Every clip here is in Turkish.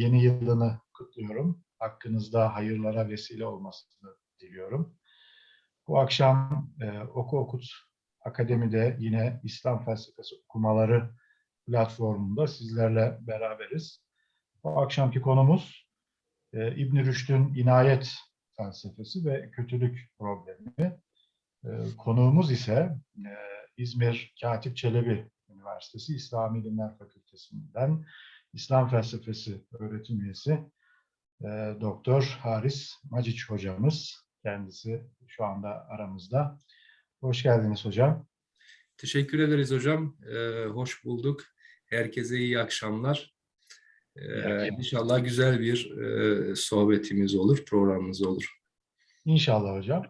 yeni yılını kutluyorum. Hakkınızda hayırlara vesile olmasını diliyorum. Bu akşam e, Oku Okut Akademi'de yine İslam Felsefesi okumaları platformunda sizlerle beraberiz. Bu akşamki konumuz e, İbn Rüşd'ün inayet felsefesi ve kötülük problemi. E, konuğumuz ise e, İzmir Katip Çelebi Üniversitesi İslam İlimler Fakültesinden İslam Felsefesi öğretim üyesi e, Doktor Haris Maciç hocamız. Kendisi şu anda aramızda. Hoş geldiniz hocam. Teşekkür ederiz hocam. Ee, hoş bulduk. Herkese iyi akşamlar. Ee, inşallah güzel bir e, sohbetimiz olur, programımız olur. İnşallah hocam.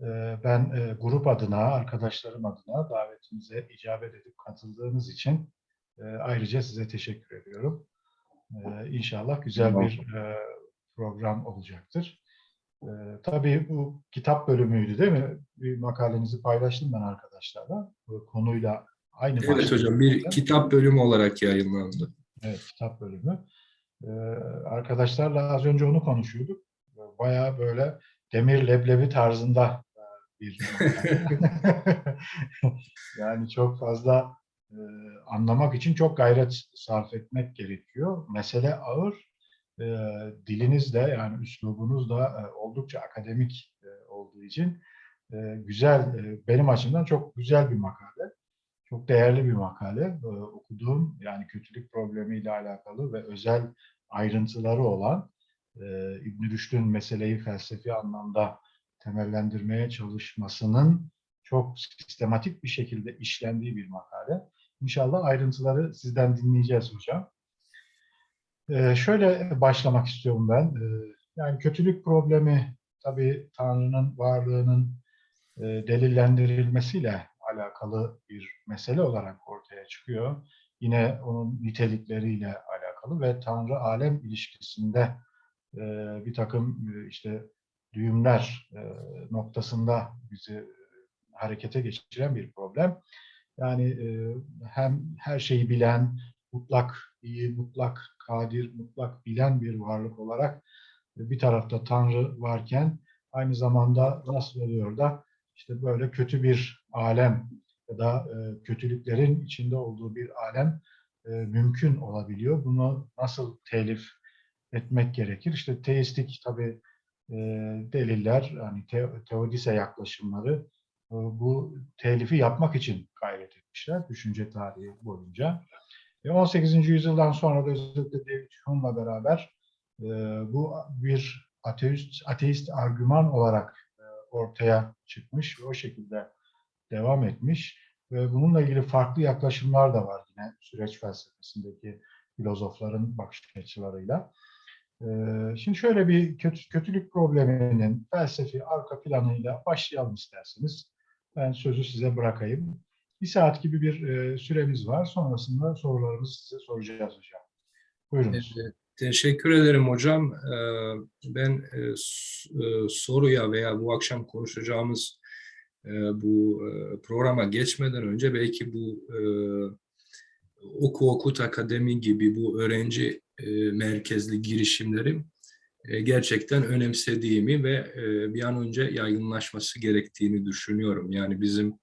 Ee, ben e, grup adına, arkadaşlarım adına davetimize icabet edip katıldığınız için e, ayrıca size teşekkür ediyorum. Ee, inşallah güzel bir e, program olacaktır. Ee, tabii bu kitap bölümüydü değil mi? Bir makalenizi paylaştım ben arkadaşlarla. Bu konuyla aynı Evet başlıkta. hocam, bir kitap bölümü olarak yayınlandı. Evet, kitap bölümü. Ee, arkadaşlarla az önce onu konuşuyorduk. Bayağı böyle demir leblebi tarzında e, bir yani çok fazla e, anlamak için çok gayret sarf etmek gerekiyor. Mesele ağır. E, diliniz de yani üslubunuz da e, oldukça akademik e, olduğu için e, güzel, e, benim açımdan çok güzel bir makale. Çok değerli bir makale. Ee, okuduğum yani kötülük problemiyle alakalı ve özel ayrıntıları olan e, İbn Rüşd'ün meseleyi felsefi anlamda temellendirmeye çalışmasının çok sistematik bir şekilde işlendiği bir makale. İnşallah ayrıntıları sizden dinleyeceğiz hocam. Ee, şöyle başlamak istiyorum ben. Ee, yani kötülük problemi tabii Tanrı'nın varlığının e, delillendirilmesiyle alakalı bir mesele olarak ortaya çıkıyor. Yine onun nitelikleriyle alakalı ve Tanrı-alem ilişkisinde e, bir takım e, işte düğümler e, noktasında bizi harekete geçiren bir problem. Yani e, hem her şeyi bilen, mutlak iyi, mutlak kadir, mutlak bilen bir varlık olarak e, bir tarafta Tanrı varken aynı zamanda nasıl oluyor da işte böyle kötü bir alem ya da e, kötülüklerin içinde olduğu bir alem mümkün olabiliyor. Bunu nasıl telif etmek gerekir? İşte teistik tabi e, deliller, yani te, teodise yaklaşımları bu telifi yapmak için gayret etmişler düşünce tarihi boyunca. E, 18. yüzyıldan sonra da özellikle David Hume'la beraber e, bu bir ateist, ateist argüman olarak ortaya çıkmış ve o şekilde devam etmiş. Ve bununla ilgili farklı yaklaşımlar da var yine süreç felsefesindeki filozofların bakış açılarıyla. Şimdi şöyle bir kötü, kötülük probleminin felsefi arka planıyla başlayalım isterseniz. Ben sözü size bırakayım. Bir saat gibi bir süremiz var. Sonrasında sorularımızı size soracağız hocam. Buyurunuz. Evet. Teşekkür ederim hocam. Ben soruya veya bu akşam konuşacağımız bu programa geçmeden önce belki bu Oku Okut Akademi gibi bu öğrenci merkezli girişimlerim gerçekten önemsediğimi ve bir an önce yaygınlaşması gerektiğini düşünüyorum. Yani bizim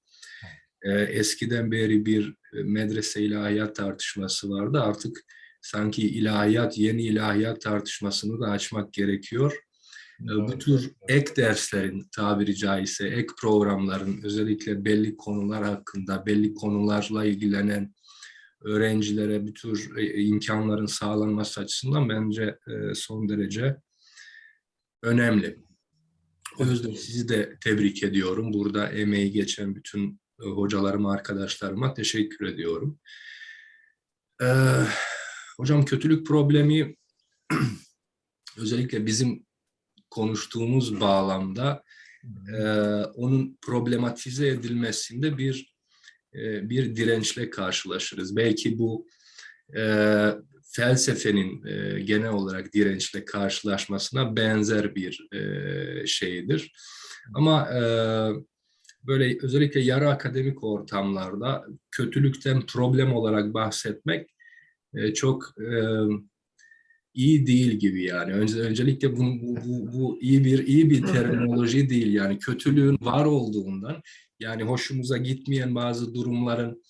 eskiden beri bir medrese ilahiyat tartışması vardı. Artık sanki ilahiyat, yeni ilahiyat tartışmasını da açmak gerekiyor. Evet. Bu tür ek derslerin tabiri caizse, ek programların özellikle belli konular hakkında, belli konularla ilgilenen öğrencilere bir tür imkanların sağlanması açısından bence son derece önemli. O yüzden sizi de tebrik ediyorum. Burada emeği geçen bütün hocalarıma, arkadaşlarıma teşekkür ediyorum. Ee, Hocam kötülük problemi özellikle bizim konuştuğumuz bağlamda e, onun problematize edilmesinde bir e, bir dirençle karşılaşırız. Belki bu e, felsefenin e, genel olarak dirençle karşılaşmasına benzer bir e, şeydir. Ama e, böyle özellikle yarı akademik ortamlarda kötülükten problem olarak bahsetmek e, çok e, iyi değil gibi yani. Önce, öncelikle bu, bu, bu, bu iyi bir iyi bir terminoloji değil yani kötülüğün var olduğundan yani hoşumuza gitmeyen bazı durumların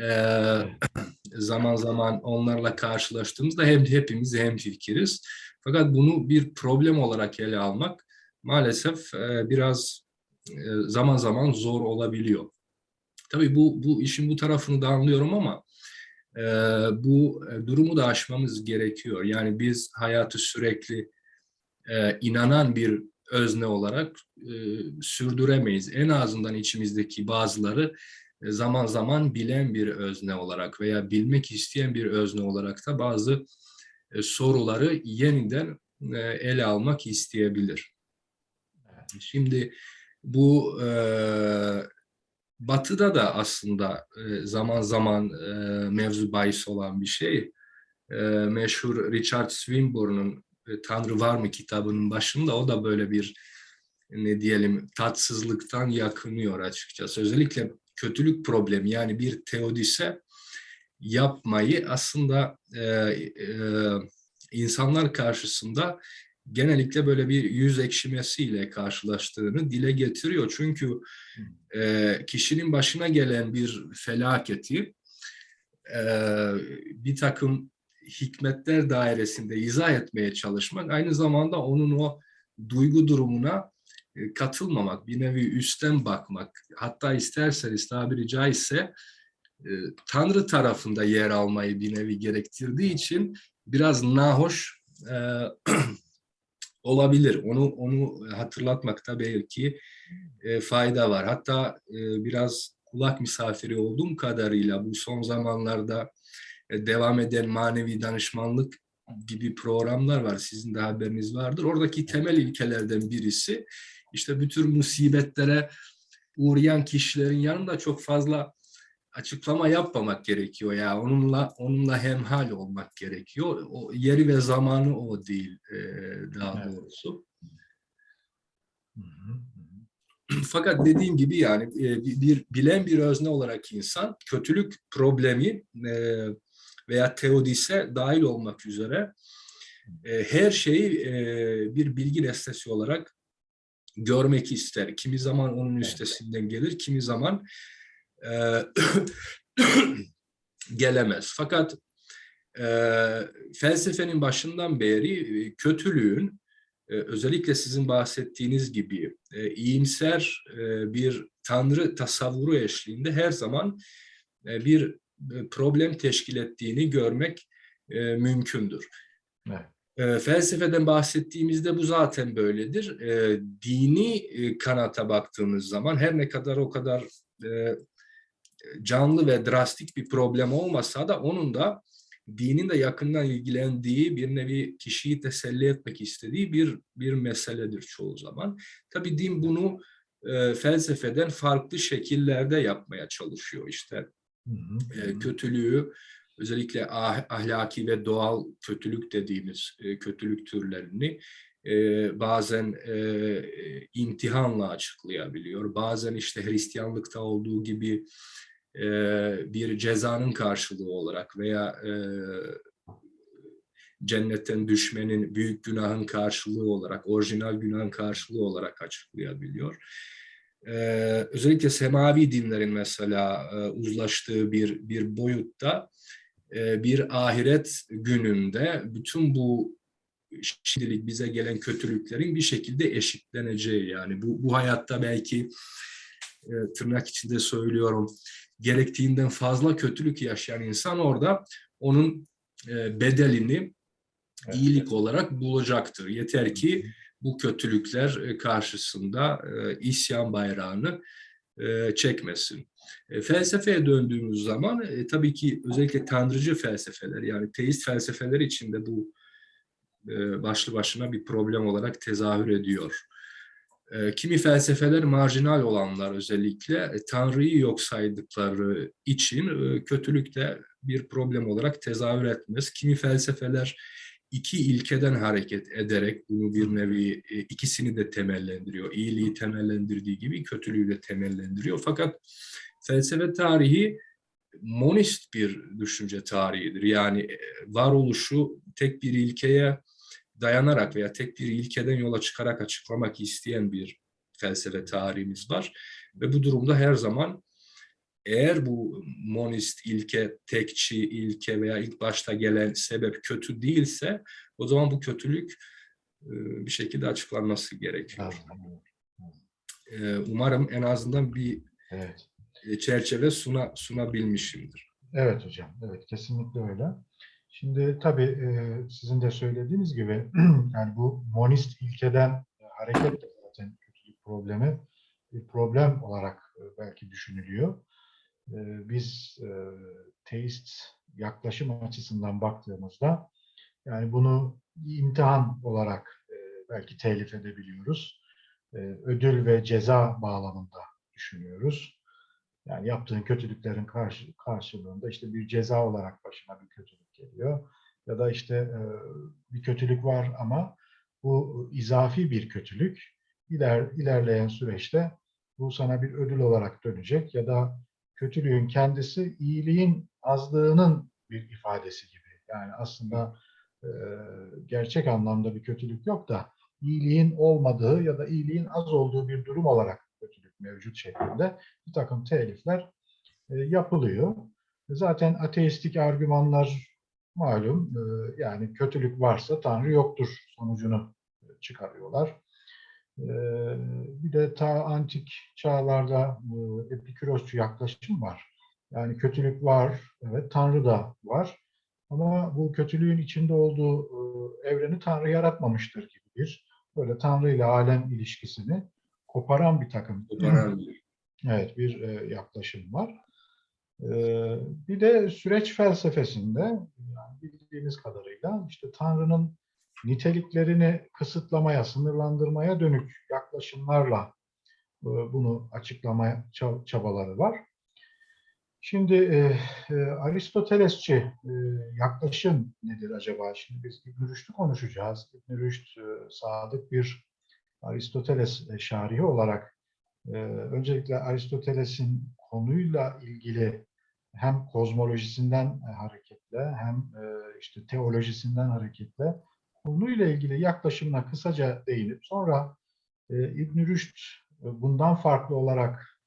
eee, zaman zaman onlarla karşılaştığımızda hem hepimiz hem fikiriz. Fakat bunu bir problem olarak ele almak maalesef eee, biraz eee, zaman zaman zor olabiliyor. Tabii bu bu işin bu tarafını da anlıyorum ama eee, bu e, durumu da aşmamız gerekiyor. Yani biz hayatı sürekli eee, inanan bir özne olarak eee, sürdüremeyiz. En azından içimizdeki bazıları e, zaman zaman bilen bir özne olarak veya bilmek isteyen bir özne olarak da bazı e, soruları yeniden e, ele almak isteyebilir. Şimdi bu e, Batı'da da aslında e, zaman zaman e, mevzu bahis olan bir şey. E, meşhur Richard Swinburne'un e, Tanrı Var mı kitabının başında o da böyle bir ne diyelim tatsızlıktan yakınıyor açıkçası. Özellikle kötülük problemi yani bir teodise yapmayı aslında e, e, insanlar karşısında genellikle böyle bir yüz ekşimesiyle karşılaştığını dile getiriyor. Çünkü e, kişinin başına gelen bir felaketi e, bir takım hikmetler dairesinde izah etmeye çalışmak aynı zamanda onun o duygu durumuna katılmamak, bir nevi üstten bakmak, hatta isterseniz tabiri caizse e, Tanrı tarafında yer almayı bir nevi gerektirdiği için biraz nahoş e, olabilir. Onu onu hatırlatmakta belki e, fayda var. Hatta e, biraz kulak misafiri olduğum kadarıyla bu son zamanlarda e, devam eden manevi danışmanlık gibi programlar var. Sizin de haberiniz vardır. Oradaki temel ilkelerden birisi işte bütün musibetlere uğrayan kişilerin yanında çok fazla açıklama yapmamak gerekiyor ya onunla onunla hemhal olmak gerekiyor. O yeri ve zamanı o değil e, daha Evet. doğrusu. Hı hı, Fakat dediğim gibi yani e, bir, bir bilen bir özne olarak insan kötülük problemi e, veya teodise dahil olmak üzere e, her şeyi e, bir bilgi nesnesi olarak görmek ister. Kimi zaman onun üstesinden gelir, kimi zaman e, gelemez. Fakat e, felsefenin başından beri e, kötülüğün e, özellikle sizin bahsettiğiniz gibi e, iyimser e, bir tanrı tasavvuru eşliğinde her zaman e, bir e, problem teşkil ettiğini görmek e, mümkündür. Evet. E, felsefeden bahsettiğimizde bu zaten böyledir. E, dini e, kanata baktığımız zaman her ne kadar o kadar e, canlı ve drastik bir problem olmasa da onun da dinin de yakından ilgilendiği bir nevi kişiyi teselli etmek istediği bir bir meseledir çoğu zaman. Tabii din bunu e, felsefeden farklı şekillerde yapmaya çalışıyor işte hı hı, e, kötülüğü özellikle ah- ahlaki ve doğal kötülük dediğimiz e, kötülük türlerini e, bazen e, imtihanla açıklayabiliyor. Bazen işte Hristiyanlıkta olduğu gibi e, bir cezanın karşılığı olarak veya cennetten düşmenin büyük günahın karşılığı olarak, orijinal günahın karşılığı olarak açıklayabiliyor. Ee, özellikle semavi dinlerin mesela e, uzlaştığı bir bir boyutta bir ahiret gününde bütün bu şimdilik bize gelen kötülüklerin bir şekilde eşitleneceği yani bu bu hayatta belki e, tırnak içinde söylüyorum gerektiğinden fazla kötülük yaşayan insan orada onun e, bedelini Evet. iyilik olarak bulacaktır. Yeter ki bu kötülükler e, karşısında e, isyan bayrağını e, çekmesin. E, Felsefeye döndüğümüz zaman e, tabii ki özellikle tanrıcı felsefeler yani teist felsefeler içinde bu e, başlı başına bir problem olarak tezahür ediyor. E, Kimi felsefeler marjinal olanlar özellikle e, Tanrı'yı yok saydıkları için e, kötülük de bir problem olarak tezahür etmez. Kimi felsefeler iki ilkeden hareket ederek bunu bir nevi e, ikisini de temellendiriyor. İyiliği temellendirdiği gibi kötülüğü de temellendiriyor. Fakat felsefe tarihi monist bir düşünce tarihidir. Yani e, varoluşu tek bir ilkeye dayanarak veya tek bir ilkeden yola çıkarak açıklamak isteyen bir felsefe tarihimiz var. Ve bu durumda her zaman eğer bu monist ilke, tekçi ilke veya ilk başta gelen sebep kötü değilse o zaman bu kötülük e, bir şekilde açıklanması gerekiyor. E, Umarım en azından bir Evet. E, çerçeve suna, sunabilmişimdir. Evet hocam, evet kesinlikle öyle. Şimdi tabii e, sizin de söylediğiniz gibi yani bu monist ilkeden e, hareketle zaten kötülük problemi bir problem olarak belki düşünülüyor. Biz teist yaklaşım açısından baktığımızda yani bunu imtihan olarak belki telif edebiliyoruz. Ödül ve ceza bağlamında düşünüyoruz. Yani yaptığın kötülüklerin karşı, karşılığında işte bir ceza olarak başına bir kötülük geliyor. Ya da işte e, bir kötülük var ama bu izafi bir kötülük. İler, ilerleyen süreçte bu sana bir ödül olarak dönecek ya da kötülüğün kendisi iyiliğin azlığının bir ifadesi gibi. Yani aslında e, gerçek anlamda bir kötülük yok da iyiliğin olmadığı ya da iyiliğin az olduğu bir durum olarak mevcut şeklinde bir takım telifler e, yapılıyor. Zaten ateistik argümanlar malum e, yani kötülük varsa Tanrı yoktur sonucunu çıkarıyorlar. E, bir de ta antik çağlarda e, epikürosçu yaklaşım var. Yani kötülük var, evet Tanrı da var. Ama bu kötülüğün içinde olduğu evreni Tanrı yaratmamıştır gibi bir böyle Tanrı ile alem ilişkisini koparan bir takım Koparan bir- Evet, bir e, yaklaşım var. E, bir de süreç felsefesinde yani bildiğimiz kadarıyla işte Tanrı'nın niteliklerini kısıtlamaya, sınırlandırmaya dönük yaklaşımlarla e, bunu açıklamaya ça- çabaları var. Şimdi e, e, Aristotelesçi e, yaklaşım nedir acaba? Şimdi biz İbn Rüşd'ü konuşacağız. İbn Rüşd e, sadık bir Aristoteles e, şarihi olarak ee, öncelikle Aristoteles'in konuyla ilgili hem kozmolojisinden e, hareketle hem e, işte teolojisinden hareketle konuyla ilgili yaklaşımına kısaca değinip sonra e, İbn Rüşd e, bundan farklı olarak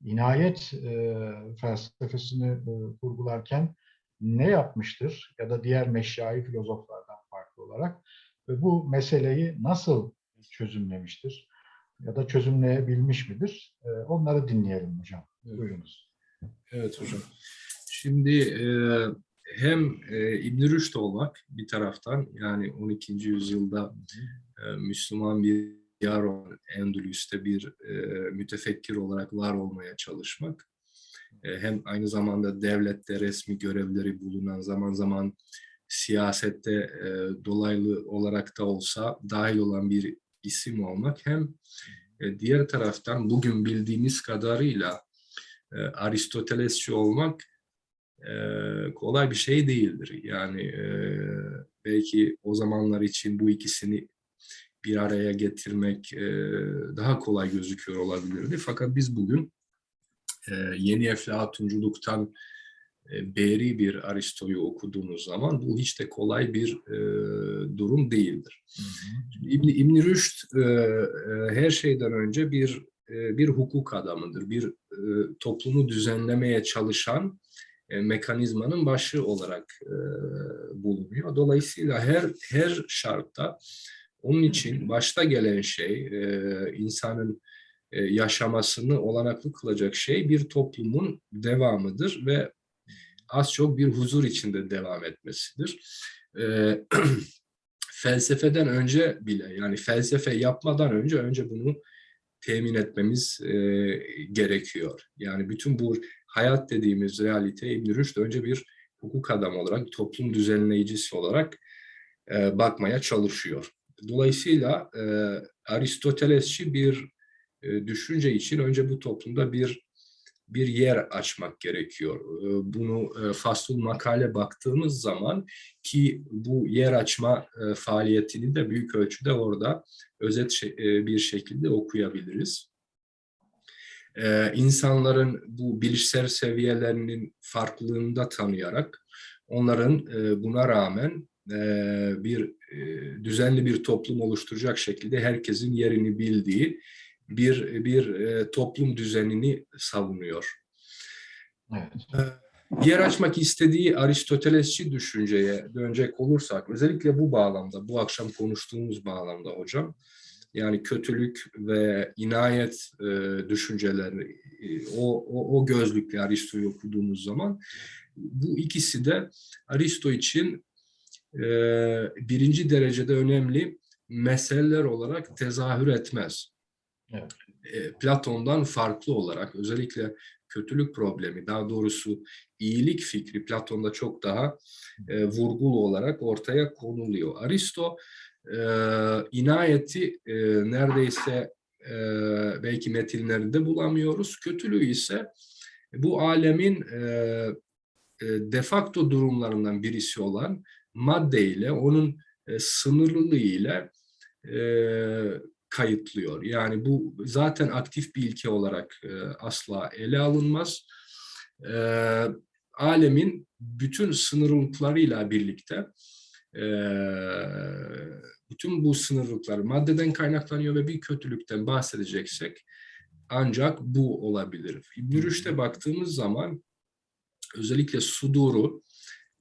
inayet e, felsefesini e, kurgularken ne yapmıştır ya da diğer meşyai filozoflardan farklı olarak ve bu meseleyi nasıl çözümlemiştir? ya da çözümleyebilmiş midir? Ee, Onları dinleyelim hocam. Buyurunuz. Evet hocam. Şimdi e, hem e, İbn Rüşd olmak bir taraftan yani 12. yüzyılda e, Müslüman bir yar olan Endülüs'te bir e, mütefekkir olarak var olmaya çalışmak. E, hem aynı zamanda devlette resmi görevleri bulunan zaman zaman siyasette e, dolaylı olarak da olsa dahil olan bir isim olmak hem e, diğer taraftan bugün bildiğimiz kadarıyla e, Aristotelesçi olmak e, kolay bir şey değildir. Yani belki o zamanlar için bu ikisini bir araya getirmek daha kolay gözüküyor olabilirdi. Fakat biz bugün yeni eflatunculuktan beri bir Aristo'yu okuduğumuz zaman bu hiç de kolay bir e, durum değildir. İbn İbn Rüşd e, e, her şeyden önce bir e, bir hukuk adamıdır. Bir e, toplumu düzenlemeye çalışan e, mekanizmanın başı olarak e, bulunuyor. Dolayısıyla her her şartta onun için başta gelen şey e, insanın e, yaşamasını olanaklı kılacak şey bir toplumun devamıdır ve az çok bir huzur içinde devam etmesidir. E, felsefeden önce bile yani felsefe yapmadan önce önce bunu temin etmemiz e, gerekiyor. Yani bütün bu hayat dediğimiz realite İbn Rüşd önce bir hukuk adamı olarak, toplum düzenleyicisi olarak e, bakmaya çalışıyor. Dolayısıyla e, Aristotelesçi bir e, düşünce için önce bu toplumda bir bir yer açmak gerekiyor. E, Bunu e, fasul makale baktığımız zaman ki bu yer açma e, faaliyetini de büyük ölçüde orada özet e, bir şekilde okuyabiliriz. e, insanların bu bilişsel seviyelerinin farklılığını tanıyarak onların buna rağmen bir düzenli bir toplum oluşturacak şekilde herkesin yerini bildiği bir bir e, toplum düzenini savunuyor. Evet. Yer açmak istediği Aristotelesçi düşünceye dönecek olursak, özellikle bu bağlamda, bu akşam konuştuğumuz bağlamda hocam, yani kötülük ve inayet e, düşünceleri, e, o, o, o gözlükle Aristo'yu okuduğumuz zaman, bu ikisi de Aristo için e, birinci derecede önemli meseleler olarak tezahür etmez. Evet. Platon'dan farklı olarak özellikle kötülük problemi, daha doğrusu iyilik fikri Platon'da çok daha e, vurgulu olarak ortaya konuluyor. Aristo e, inayeti e, neredeyse e, belki metinlerinde bulamıyoruz. Kötülüğü ise bu alemin e, e, de facto durumlarından birisi olan maddeyle, onun e, sınırlılığı ile e, kayıtlıyor. Yani bu zaten aktif bir ilke olarak e, asla ele alınmaz. E, alemin bütün sınırlılıklarıyla birlikte e, bütün bu sınırlılıklar maddeden kaynaklanıyor ve bir kötülükten bahsedeceksek ancak bu olabilir. İbn baktığımız zaman özellikle suduru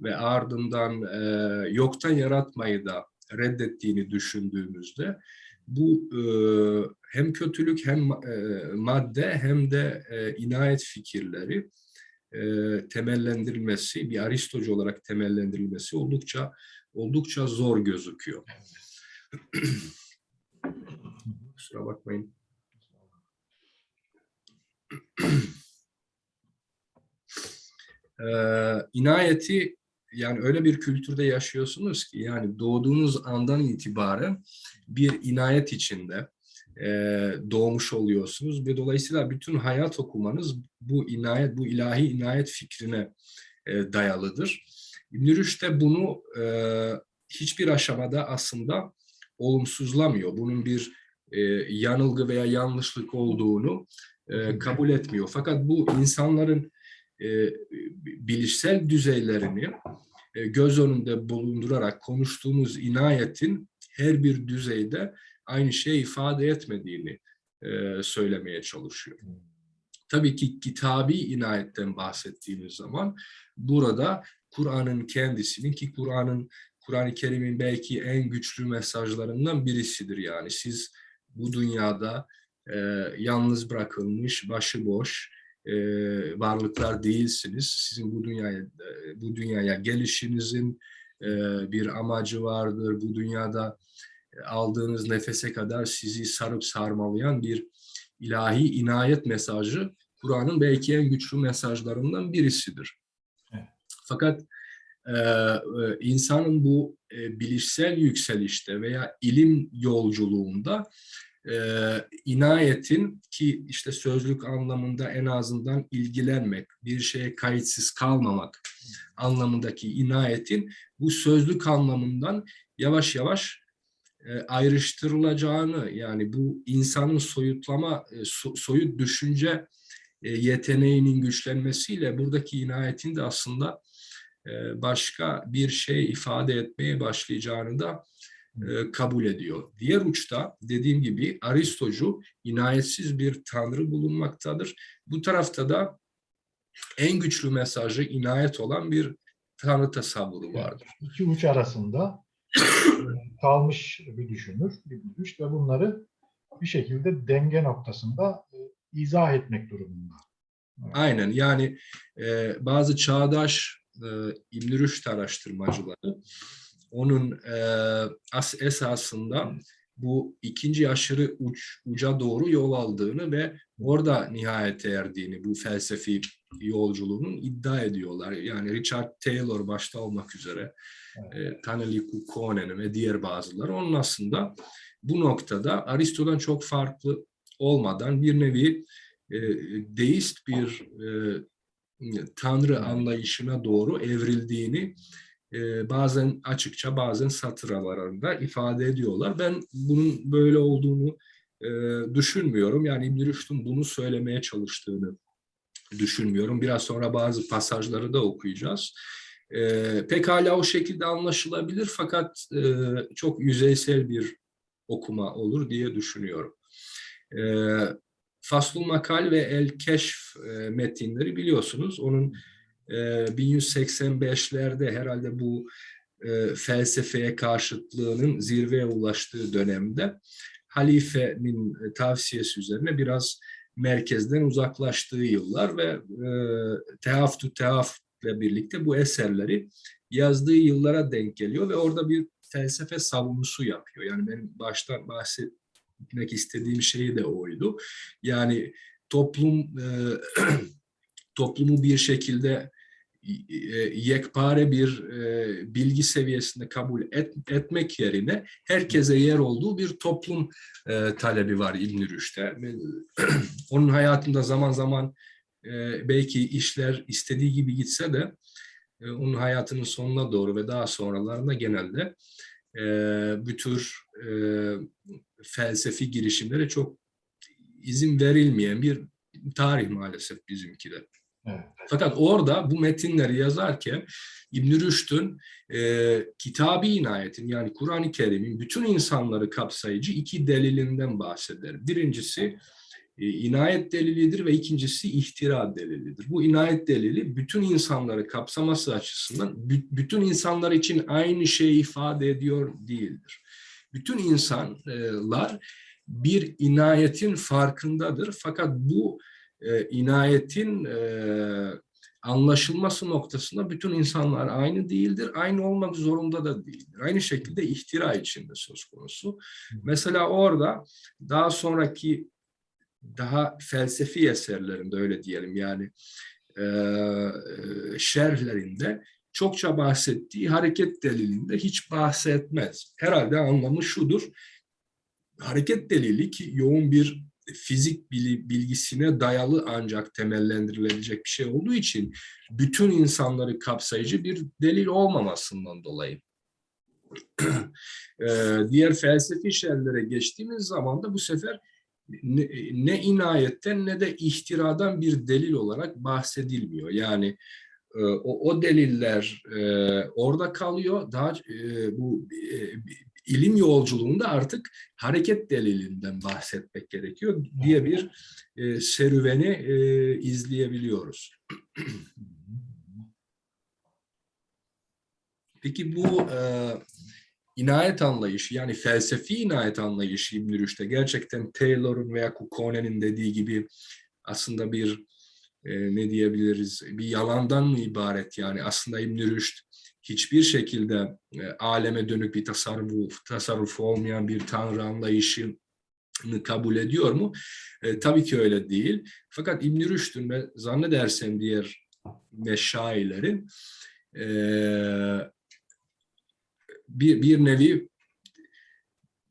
ve ardından e, yoktan yaratmayı da reddettiğini düşündüğümüzde bu e, hem kötülük hem e, madde hem de e, inayet fikirleri e, temellendirilmesi, bir Aristocu olarak temellendirilmesi oldukça oldukça zor gözüküyor. Kusura bakmayın. Ee, inayeti yani öyle bir kültürde yaşıyorsunuz ki yani doğduğunuz andan itibaren bir inayet içinde e, doğmuş oluyorsunuz ve dolayısıyla bütün hayat okumanız bu inayet, bu ilahi inayet fikrine e, dayalıdır. İbn de bunu e, hiçbir aşamada aslında olumsuzlamıyor. Bunun bir e, yanılgı veya yanlışlık olduğunu e, kabul etmiyor. Fakat bu insanların e, bilişsel düzeylerini göz önünde bulundurarak konuştuğumuz inayetin her bir düzeyde aynı şeyi ifade etmediğini e, söylemeye çalışıyor. Tabii ki kitabi inayetten bahsettiğimiz zaman burada Kur'an'ın kendisinin ki Kur'an'ın Kur'an-ı Kerim'in belki en güçlü mesajlarından birisidir yani. Siz bu dünyada e, yalnız bırakılmış, başıboş, e, varlıklar değilsiniz. Sizin bu dünyaya e, bu dünyaya gelişinizin e, bir amacı vardır. Bu dünyada e, aldığınız nefese kadar sizi sarıp sarmalayan bir ilahi inayet mesajı Kur'an'ın belki en güçlü mesajlarından birisidir. Fakat e, e, insanın bu e, bilişsel yükselişte veya ilim yolculuğunda e, inayetin ki işte sözlük anlamında en azından ilgilenmek, bir şeye kayıtsız kalmamak anlamındaki inayetin bu sözlük anlamından yavaş yavaş e, ayrıştırılacağını yani bu insanın soyutlama, e, so, soyut düşünce e, yeteneğinin güçlenmesiyle buradaki inayetin de aslında e, başka bir şey ifade etmeye başlayacağını da e, kabul ediyor. Diğer uçta dediğim gibi Aristocu inayetsiz bir tanrı bulunmaktadır. Bu tarafta da en güçlü mesajı inayet olan bir tanrı tasavvuru vardır. İki uç arasında e, kalmış bir düşünür İbn Rüşd ve bunları bir şekilde denge noktasında e, izah etmek durumunda. Aynen yani e, bazı çağdaş e, İbn Rüşd araştırmacıları onun e, as, esasında bu ikinci aşırı uç, uca doğru yol aldığını ve orada nihayete erdiğini bu felsefi yolculuğunun iddia ediyorlar. Yani Richard Taylor başta olmak üzere e, Taneli Kukkonen ve diğer bazıları onun aslında bu noktada Aristo'dan çok farklı olmadan bir nevi e, deist bir e, tanrı anlayışına doğru evrildiğini e, bazen açıkça bazen satır aralarında ifade ediyorlar. Ben bunun böyle olduğunu e, düşünmüyorum. Yani İbn Rüşd'ün bunu söylemeye çalıştığını düşünmüyorum. Biraz sonra bazı pasajları da okuyacağız. E, pekala o şekilde anlaşılabilir fakat e, çok yüzeysel bir okuma olur diye düşünüyorum. E, Faslul Makal ve El Keşf e, metinleri biliyorsunuz. Onun e, 1185'lerde herhalde bu e, felsefeye karşıtlığının zirveye ulaştığı dönemde halifenin e, tavsiyesi üzerine biraz merkezden uzaklaştığı yıllar ve e, Tehaf ile birlikte bu eserleri yazdığı yıllara denk geliyor ve orada bir felsefe savunusu yapıyor. Yani benim baştan bahsetmek istediğim şey de oydu. Yani toplum e, toplumu bir şekilde yekpare bir e, bilgi seviyesinde kabul et, etmek yerine herkese yer olduğu bir toplum e, talebi var İbn Rüşd'e. Onun hayatında zaman zaman e, belki işler istediği gibi gitse de e, onun hayatının sonuna doğru ve daha sonralarında genelde e, bu tür e, felsefi girişimlere çok izin verilmeyen bir tarih maalesef bizimki de. Fakat orada bu metinleri yazarken İbn Rüşd'ün e, kitabı inayetin yani Kur'an-ı Kerim'in bütün insanları kapsayıcı iki delilinden bahseder. Birincisi e, inayet delilidir ve ikincisi ihtira delilidir. Bu inayet delili bütün insanları kapsaması açısından bü- bütün insanlar için aynı şeyi ifade ediyor değildir. Bütün insanlar bir inayetin farkındadır fakat bu e, inayetin e, anlaşılması noktasında bütün insanlar aynı değildir. Aynı olmak zorunda da değildir. Aynı şekilde ihtira içinde söz konusu. Mesela orada daha sonraki daha felsefi eserlerinde öyle diyelim yani e, şerhlerinde çokça bahsettiği hareket delilinde hiç bahsetmez. Herhalde anlamı şudur. Hareket delili ki yoğun bir fizik bilgisine dayalı ancak temellendirilebilecek bir şey olduğu için bütün insanları kapsayıcı bir delil olmamasından dolayı. Diğer felsefi şeylere geçtiğimiz zaman da bu sefer ne, ne inayetten ne de ihtiradan bir delil olarak bahsedilmiyor. Yani o, o deliller e, orada kalıyor. Daha e, bu e, ilim yolculuğunda artık hareket delilinden bahsetmek gerekiyor diye bir e, serüveni e, izleyebiliyoruz. Peki bu e, inayet anlayışı yani felsefi inayet anlayışı İbn Rüşd'e gerçekten Taylor'un veya Kukone'nin dediği gibi aslında bir e, ne diyebiliriz bir yalandan mı ibaret yani aslında İbn Rüşd hiçbir şekilde e, aleme dönük bir tasarruf, tasarrufu olmayan bir tanrı anlayışını kabul ediyor mu? E, tabii ki öyle değil. Fakat İbn Rüşd'ün ve zannedersem diğer meşayilerin e, bir, bir nevi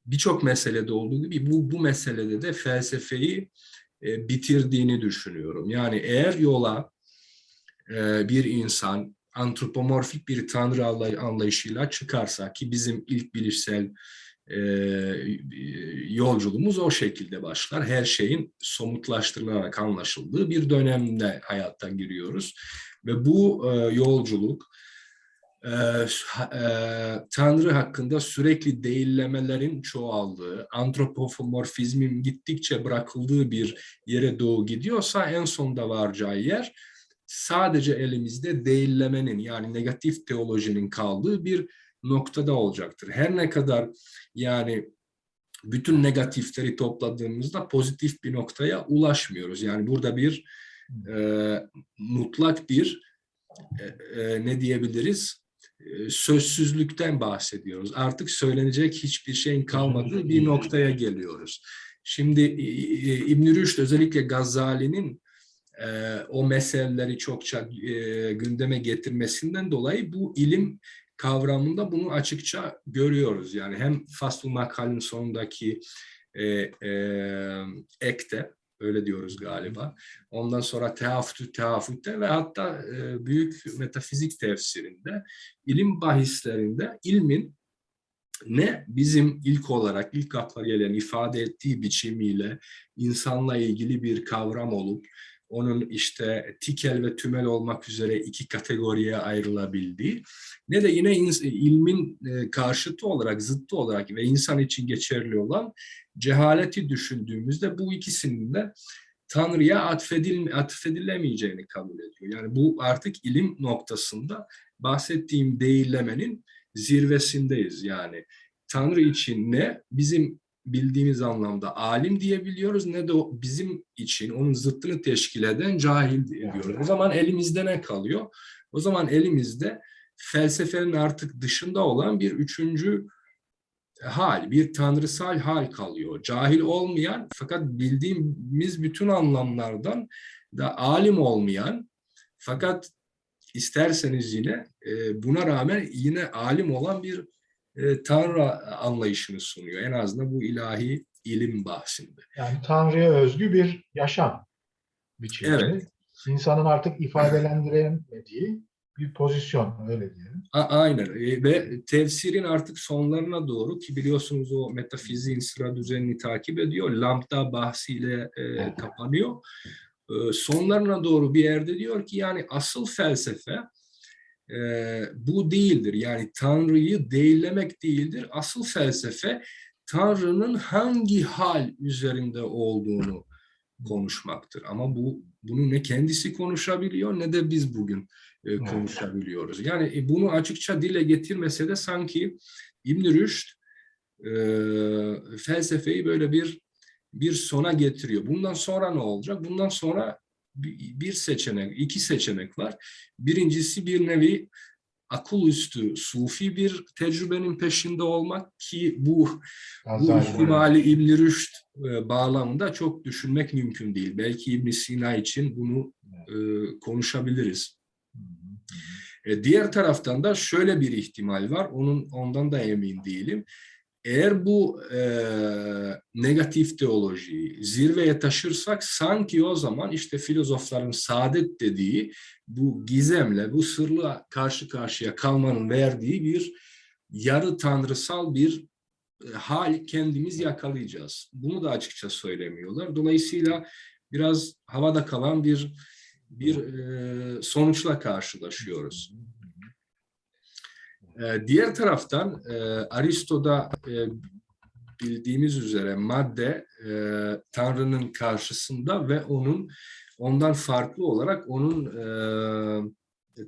birçok meselede olduğu gibi bu, bu meselede de felsefeyi e, bitirdiğini düşünüyorum. Yani eğer yola e, bir insan antropomorfik bir tanrı anlayışıyla çıkarsa ki bizim ilk bilişsel e, yolculuğumuz o şekilde başlar. Her şeyin somutlaştırılarak anlaşıldığı bir dönemde hayattan giriyoruz. Ve bu e, yolculuk e, e, Tanrı hakkında sürekli değillemelerin çoğaldığı, antropomorfizmin gittikçe bırakıldığı bir yere doğu gidiyorsa en sonda varacağı yer sadece elimizde değillemenin yani negatif teolojinin kaldığı bir noktada olacaktır. Her ne kadar yani bütün negatifleri topladığımızda pozitif bir noktaya ulaşmıyoruz. Yani burada bir e, mutlak bir e, e, ne diyebiliriz e, sözsüzlükten bahsediyoruz. Artık söylenecek hiçbir şeyin kalmadığı bir noktaya geliyoruz. Şimdi İbn Rüşd özellikle Gazali'nin e, o meseleleri çokça e, gündeme getirmesinden dolayı bu ilim kavramında bunu açıkça görüyoruz. Yani hem Faslul Makal'in sonundaki e, e, ekte, öyle diyoruz galiba. Ondan sonra teafütü teafütte ve hatta e, büyük metafizik tefsirinde, ilim bahislerinde ilmin ne bizim ilk olarak ilk akla gelen ifade ettiği biçimiyle insanla ilgili bir kavram olup onun işte tikel ve tümel olmak üzere iki kategoriye ayrılabildiği ne de yine ilmin e, karşıtı olarak, zıttı olarak ve insan için geçerli olan cehaleti düşündüğümüzde bu ikisinin de Tanrı'ya atfedil, atfedilemeyeceğini kabul ediyor. Yani bu artık ilim noktasında bahsettiğim değillemenin zirvesindeyiz. Yani Tanrı için ne bizim bildiğimiz anlamda alim diyebiliyoruz ne de o bizim için onun zıttını teşkil eden cahil diyoruz. O zaman elimizde ne kalıyor? O zaman elimizde felsefenin artık dışında olan bir üçüncü hal, bir tanrısal hal kalıyor. Cahil olmayan fakat bildiğimiz bütün anlamlardan da alim olmayan fakat isterseniz yine e, buna rağmen yine alim olan bir e, tanrı anlayışını sunuyor. En azından bu ilahi ilim bahsinde. Yani Tanrı'ya özgü bir yaşam biçimi. Evet. İnsanın artık ifadelendiremediği bir pozisyon öyle diyelim. A- aynen E, ve tefsirin artık sonlarına doğru ki biliyorsunuz o metafiziğin sıra düzenini takip ediyor. Lambda bahsiyle e, kapanıyor. E, sonlarına doğru bir yerde diyor ki yani asıl felsefe e, bu değildir. Yani Tanrı'yı değillemek değildir. Asıl felsefe Tanrı'nın hangi hal üzerinde olduğunu konuşmaktır. Ama bu bunu ne kendisi konuşabiliyor ne de biz bugün e, konuşabiliyoruz. Yani e, bunu açıkça dile getirmese de sanki İbn Rüşd e, felsefeyi böyle bir bir sona getiriyor. Bundan sonra ne olacak? Bundan sonra bir seçenek, iki seçenek var. Birincisi bir nevi akıl üstü, sufi bir tecrübenin peşinde olmak ki bu bu ihtimali İbn Rüşd e, bağlamında çok düşünmek mümkün değil. Belki İbn Sina için bunu e, konuşabiliriz. Hı hı. E, diğer taraftan da şöyle bir ihtimal var. Onun ondan da emin değilim. Eğer bu e, negatif teolojiyi zirveye taşırsak sanki o zaman işte filozofların saadet dediği bu gizemle, bu sırla karşı karşıya kalmanın verdiği bir yarı tanrısal bir e, hal kendimiz yakalayacağız. Bunu da açıkça söylemiyorlar. Dolayısıyla biraz havada kalan bir bir e, sonuçla karşılaşıyoruz. E, diğer taraftan e, Aristo'da e, bildiğimiz üzere madde e, Tanrı'nın karşısında ve onun ondan farklı olarak onun e,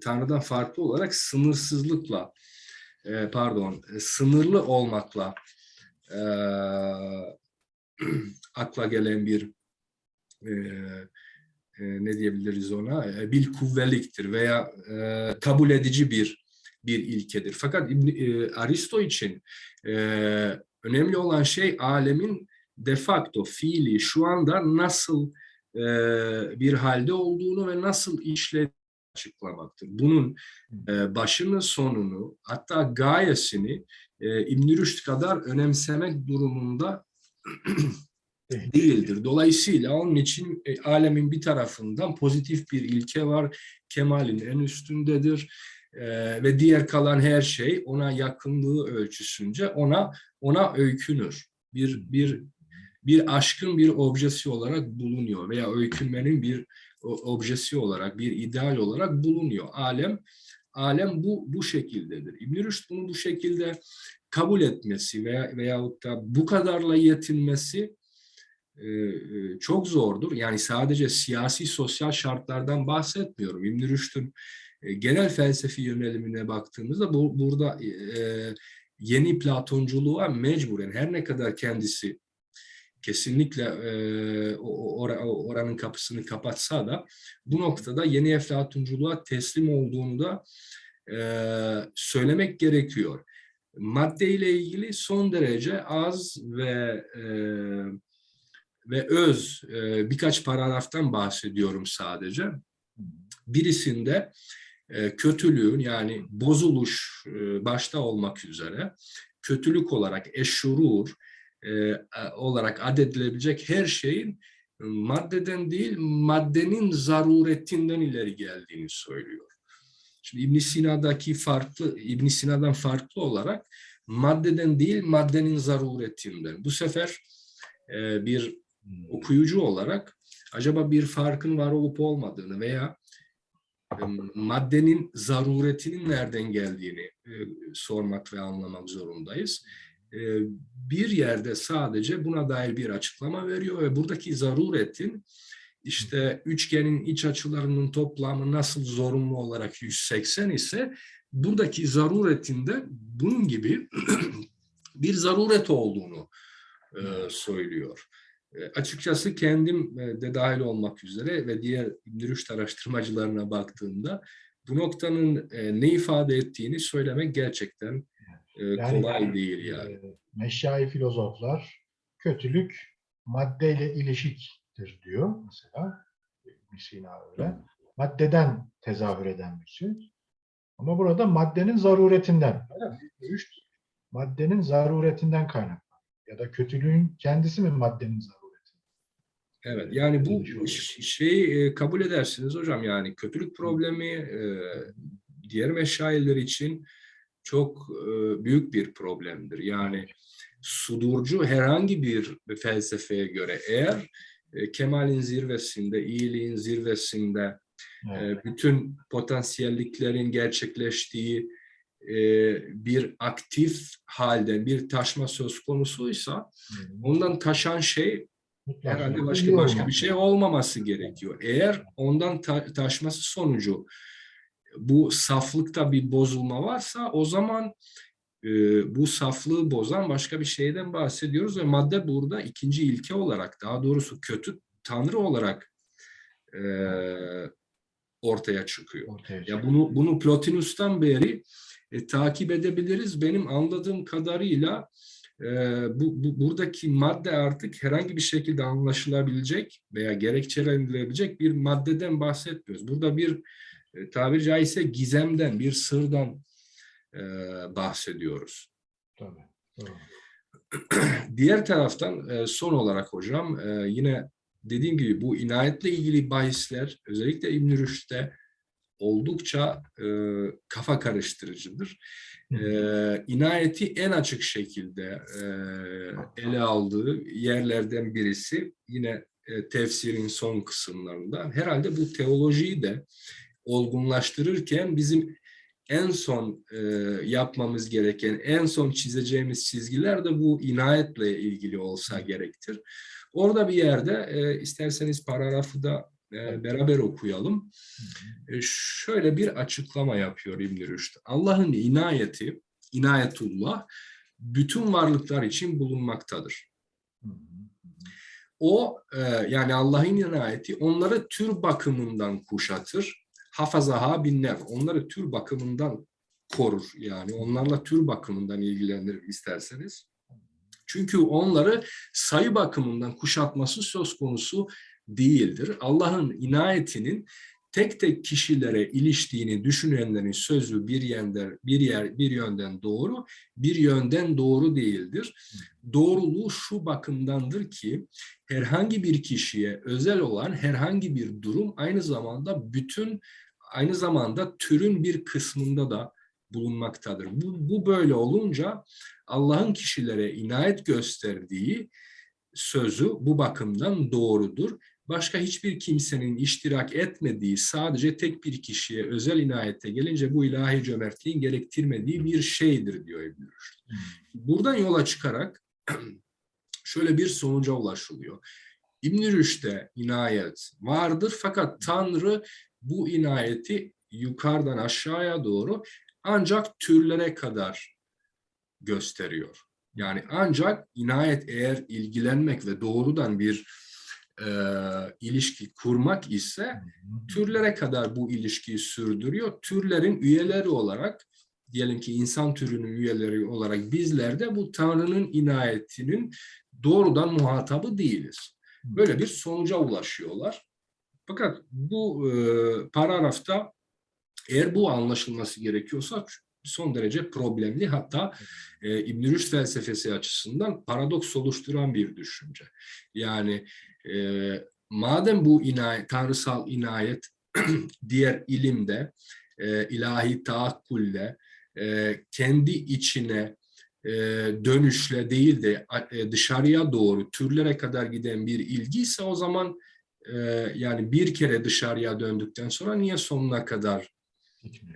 Tanrı'dan farklı olarak sınırsızlıkla e, pardon sınırlı olmakla e, akla gelen bir e, e, ne diyebiliriz ona? E, bil kuvveliktir veya e, kabul edici bir bir ilkedir. Fakat İbn, e, Aristo için e, önemli olan şey alemin de facto fiili şu anda nasıl e, bir halde olduğunu ve nasıl işlediğini açıklamaktır. Bunun e, başını sonunu hatta gayesini e, İbn Rüşd kadar önemsemek durumunda Değil. değildir. Dolayısıyla onun için e, alemin bir tarafından pozitif bir ilke var. Kemalin en üstündedir. E, ve diğer kalan her şey ona yakınlığı ölçüsünce ona ona öykünür. Bir bir bir aşkın bir objesi olarak bulunuyor veya öykünmenin bir objesi olarak, bir ideal olarak bulunuyor. Alem alem bu bu şekildedir. İbn Rüşd bunu bu şekilde kabul etmesi veya veyahut da bu kadarla yetinmesi e, e, çok zordur. Yani sadece siyasi sosyal şartlardan bahsetmiyorum. İbn Rüşd'ün e, genel felsefi yönelimine baktığımızda bu burada e, yeni Platonculuğa mecburen her ne kadar kendisi kesinlikle e, o- o- ora- o- oranın kapısını kapatsa da bu noktada yeni Eflatunculuğa teslim olduğunu da e, söylemek gerekiyor. Madde ile ilgili son derece az ve e, ve öz e, birkaç paragraftan bahsediyorum sadece. Birisinde e, kötülüğün yani bozuluş e, başta olmak üzere kötülük olarak eşşurur e, olarak adedilebilecek her şeyin maddeden değil maddenin zaruretinden ileri geldiğini söylüyor. Şimdi İbn Sina'daki farklı İbn Sina'dan farklı olarak maddeden değil maddenin zaruretinden. Bu sefer e, bir okuyucu olarak acaba bir farkın var olup olmadığını veya e, maddenin zaruretinin nereden geldiğini e, sormak ve anlamak zorundayız. E, bir yerde sadece buna dair bir açıklama veriyor ve buradaki zaruretin işte üçgenin iç açılarının toplamı nasıl zorunlu olarak 180 ise buradaki zaruretinde bunun gibi bir zaruret olduğunu e, söylüyor. E, açıkçası kendim e, de dahil olmak üzere ve diğer İbn araştırmacılarına baktığımda bu noktanın e, ne ifade ettiğini söylemek gerçekten Yani, kolay değil yani. Meşai filozoflar kötülük maddeyle ilişiktir diyor mesela. İbn Sina öyle. Maddeden tezahür eden bir şey. Ama burada maddenin zaruretinden. Üç, maddenin zaruretinden kaynaklanıyor. Ya da kötülüğün kendisi mi maddenin zarureti? Evet yani bu Değişiyor. ş- şeyi e, kabul edersiniz hocam yani kötülük problemi e, diğer meşayiler için çok e, büyük bir problemdir. Yani sudurcu herhangi bir felsefeye göre eğer kemalin zirvesinde, iyiliğin zirvesinde Evet. bütün potansiyelliklerin gerçekleştiği bir aktif halde bir taşma söz konusuysa ondan taşan şey Mutlaka herhalde başka başka bir şey olmaması gerekiyor. Eğer ondan ta- taşması sonucu bu saflıkta bir bozulma varsa o zaman e, bu saflığı bozan başka bir şeyden bahsediyoruz ve madde burada ikinci ilke olarak daha doğrusu kötü tanrı olarak e, ortaya çıkıyor. Ortaya Ya bunu bunu Plotinus'tan beri e, takip edebiliriz. Benim anladığım kadarıyla bu, bu buradaki madde artık herhangi bir şekilde anlaşılabilecek veya gerekçelendirilebilecek bir maddeden bahsetmiyoruz. Burada bir e, tabiri caizse gizemden, bir sırdan e, bahsediyoruz. Tabii. Doğru. Diğer taraftan e, son olarak hocam e, yine dediğim gibi bu inayetle ilgili bahisler özellikle İbn Rüşd'de oldukça e, kafa karıştırıcıdır. E, inayeti en açık şekilde e, ele aldığı yerlerden birisi yine e, tefsirin son kısımlarında. Herhalde bu teolojiyi de olgunlaştırırken bizim en son e, yapmamız gereken, en son çizeceğimiz çizgiler de bu inayetle ilgili olsa gerektir. Orada bir yerde e, isterseniz paragrafı da e, beraber okuyalım. E, şöyle bir açıklama yapıyor İbn Rüşd. Allah'ın inayeti, inayetullah bütün varlıklar için bulunmaktadır. O e, yani Allah'ın inayeti onları tür bakımından kuşatır. Hafazaha binler. Onları tür bakımından korur. Yani onlarla tür bakımından ilgilenir isterseniz. Çünkü onları sayı bakımından kuşatması söz konusu değildir. Allah'ın inayetinin tek tek kişilere iliştiğini düşünenlerin sözü bir yönden bir yer bir yönden doğru, bir yönden doğru değildir. Doğruluğu şu bakımdandır ki herhangi bir kişiye özel olan herhangi bir durum aynı zamanda bütün aynı zamanda türün bir kısmında da bulunmaktadır. Bu, bu böyle olunca Allah'ın kişilere inayet gösterdiği sözü bu bakımdan doğrudur. Başka hiçbir kimsenin iştirak etmediği sadece tek bir kişiye özel inayete gelince bu ilahi cömertliğin gerektirmediği bir şeydir diyor İbn Rüşd. Hı. Buradan yola çıkarak şöyle bir sonuca ulaşılıyor. İbn Rüşd'e inayet vardır fakat Tanrı bu inayeti yukarıdan aşağıya doğru ancak türlere kadar gösteriyor. Yani ancak inayet eğer ilgilenmek ve doğrudan bir e, ilişki kurmak ise türlere kadar bu ilişkiyi sürdürüyor. Türlerin üyeleri olarak diyelim ki insan türünün üyeleri olarak bizler de bu Tanrı'nın inayetinin doğrudan muhatabı değiliz. Böyle bir sonuca ulaşıyorlar. Fakat bu e, paragrafta eğer bu anlaşılması gerekiyorsa son derece problemli hatta e, İbn Rüşd felsefesi açısından paradoks oluşturan bir düşünce. Yani e, madem bu inayet, tanrısal inayet diğer ilimde, e, ilahi taakkulle e, kendi içine e, dönüşle değil de e, dışarıya doğru türlere kadar giden bir ilgi ise o zaman e, yani bir kere dışarıya döndükten sonra niye sonuna kadar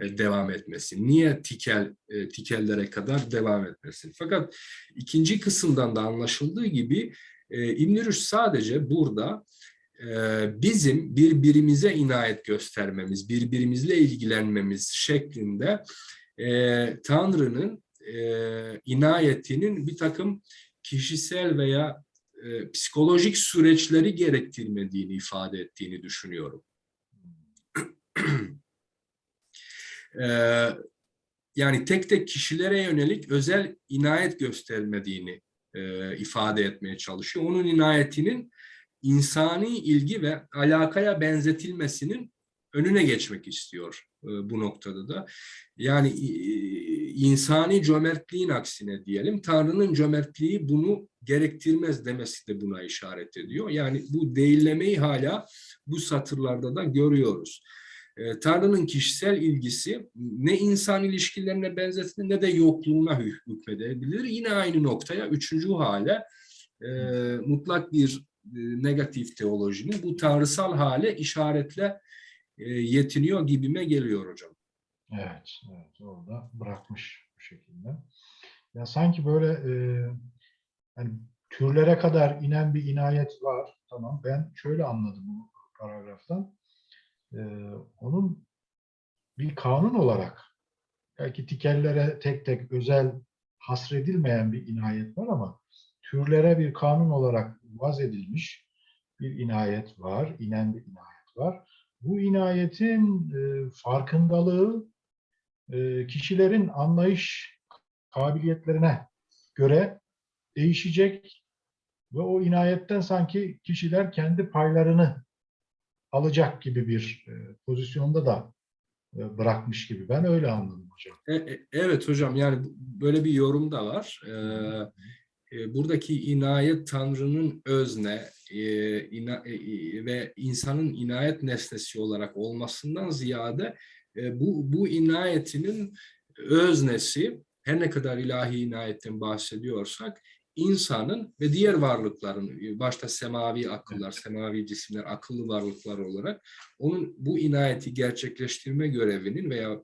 e, devam etmesin? Niye tikel e, tikellere kadar devam etmesin? Fakat ikinci kısımdan da anlaşıldığı gibi e, İbn Rüşd sadece burada e, bizim birbirimize inayet göstermemiz, birbirimizle ilgilenmemiz şeklinde e, Tanrı'nın e, inayetinin bir takım kişisel veya e, psikolojik süreçleri gerektirmediğini ifade ettiğini düşünüyorum. yani tek tek kişilere yönelik özel inayet göstermediğini e, ifade etmeye çalışıyor. Onun inayetinin insani ilgi ve alakaya benzetilmesinin önüne geçmek istiyor e, bu noktada da. Yani e, insani cömertliğin aksine diyelim, Tanrı'nın cömertliği bunu gerektirmez demesi de buna işaret ediyor. Yani bu değillemeyi hala bu satırlarda da görüyoruz. E, Tanrı'nın kişisel ilgisi ne insan ilişkilerine benzetilir ne de yokluğuna hükmedebilir. Yine aynı noktaya üçüncü hale e, mutlak bir e, negatif teolojinin bu tanrısal hale işaretle e, yetiniyor gibime geliyor hocam. Evet, evet orada bırakmış bu şekilde. Ya sanki böyle e, yani türlere kadar inen bir inayet var. Tamam. Ben şöyle anladım bu paragraftan. E, onun bir kanun olarak belki tikellere tek tek özel hasredilmeyen bir inayet var ama türlere bir kanun olarak vaz edilmiş bir inayet var, inen bir inayet var. Bu inayetin e, farkındalığı e, kişilerin anlayış kabiliyetlerine göre değişecek ve o inayetten sanki kişiler kendi paylarını alacak gibi bir e, pozisyonda da e, bırakmış gibi. Ben öyle anladım hocam. E, evet hocam yani böyle bir yorum da var. E, buradaki inayet Tanrı'nın özne e, ina, e, ve insanın inayet nesnesi olarak olmasından ziyade e, bu, bu inayetinin öznesi her ne kadar ilahi inayetten bahsediyorsak insanın ve diğer varlıkların başta semavi akıllar, semavi cisimler, akıllı varlıklar olarak onun bu inayeti gerçekleştirme görevinin veya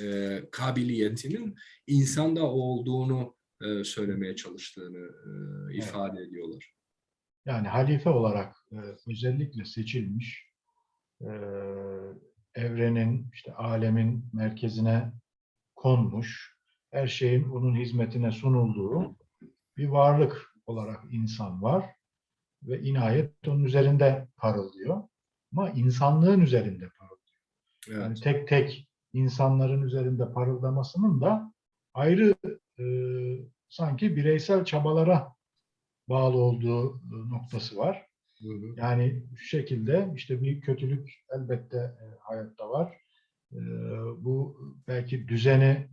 e, kabiliyetinin insanda olduğunu e, söylemeye çalıştığını e, ifade evet. ediyorlar. Yani halife olarak e, özellikle seçilmiş e, evrenin, işte alemin merkezine konmuş, her şeyin onun hizmetine sunulduğu bir varlık olarak insan var ve inayet onun üzerinde parıldıyor. Ama insanlığın üzerinde parıldıyor. Evet. Yani tek tek insanların üzerinde parıldamasının da ayrı e, sanki bireysel çabalara bağlı olduğu noktası var. Hı hı. Yani şu şekilde işte bir kötülük elbette e, hayatta var. E, bu belki düzeni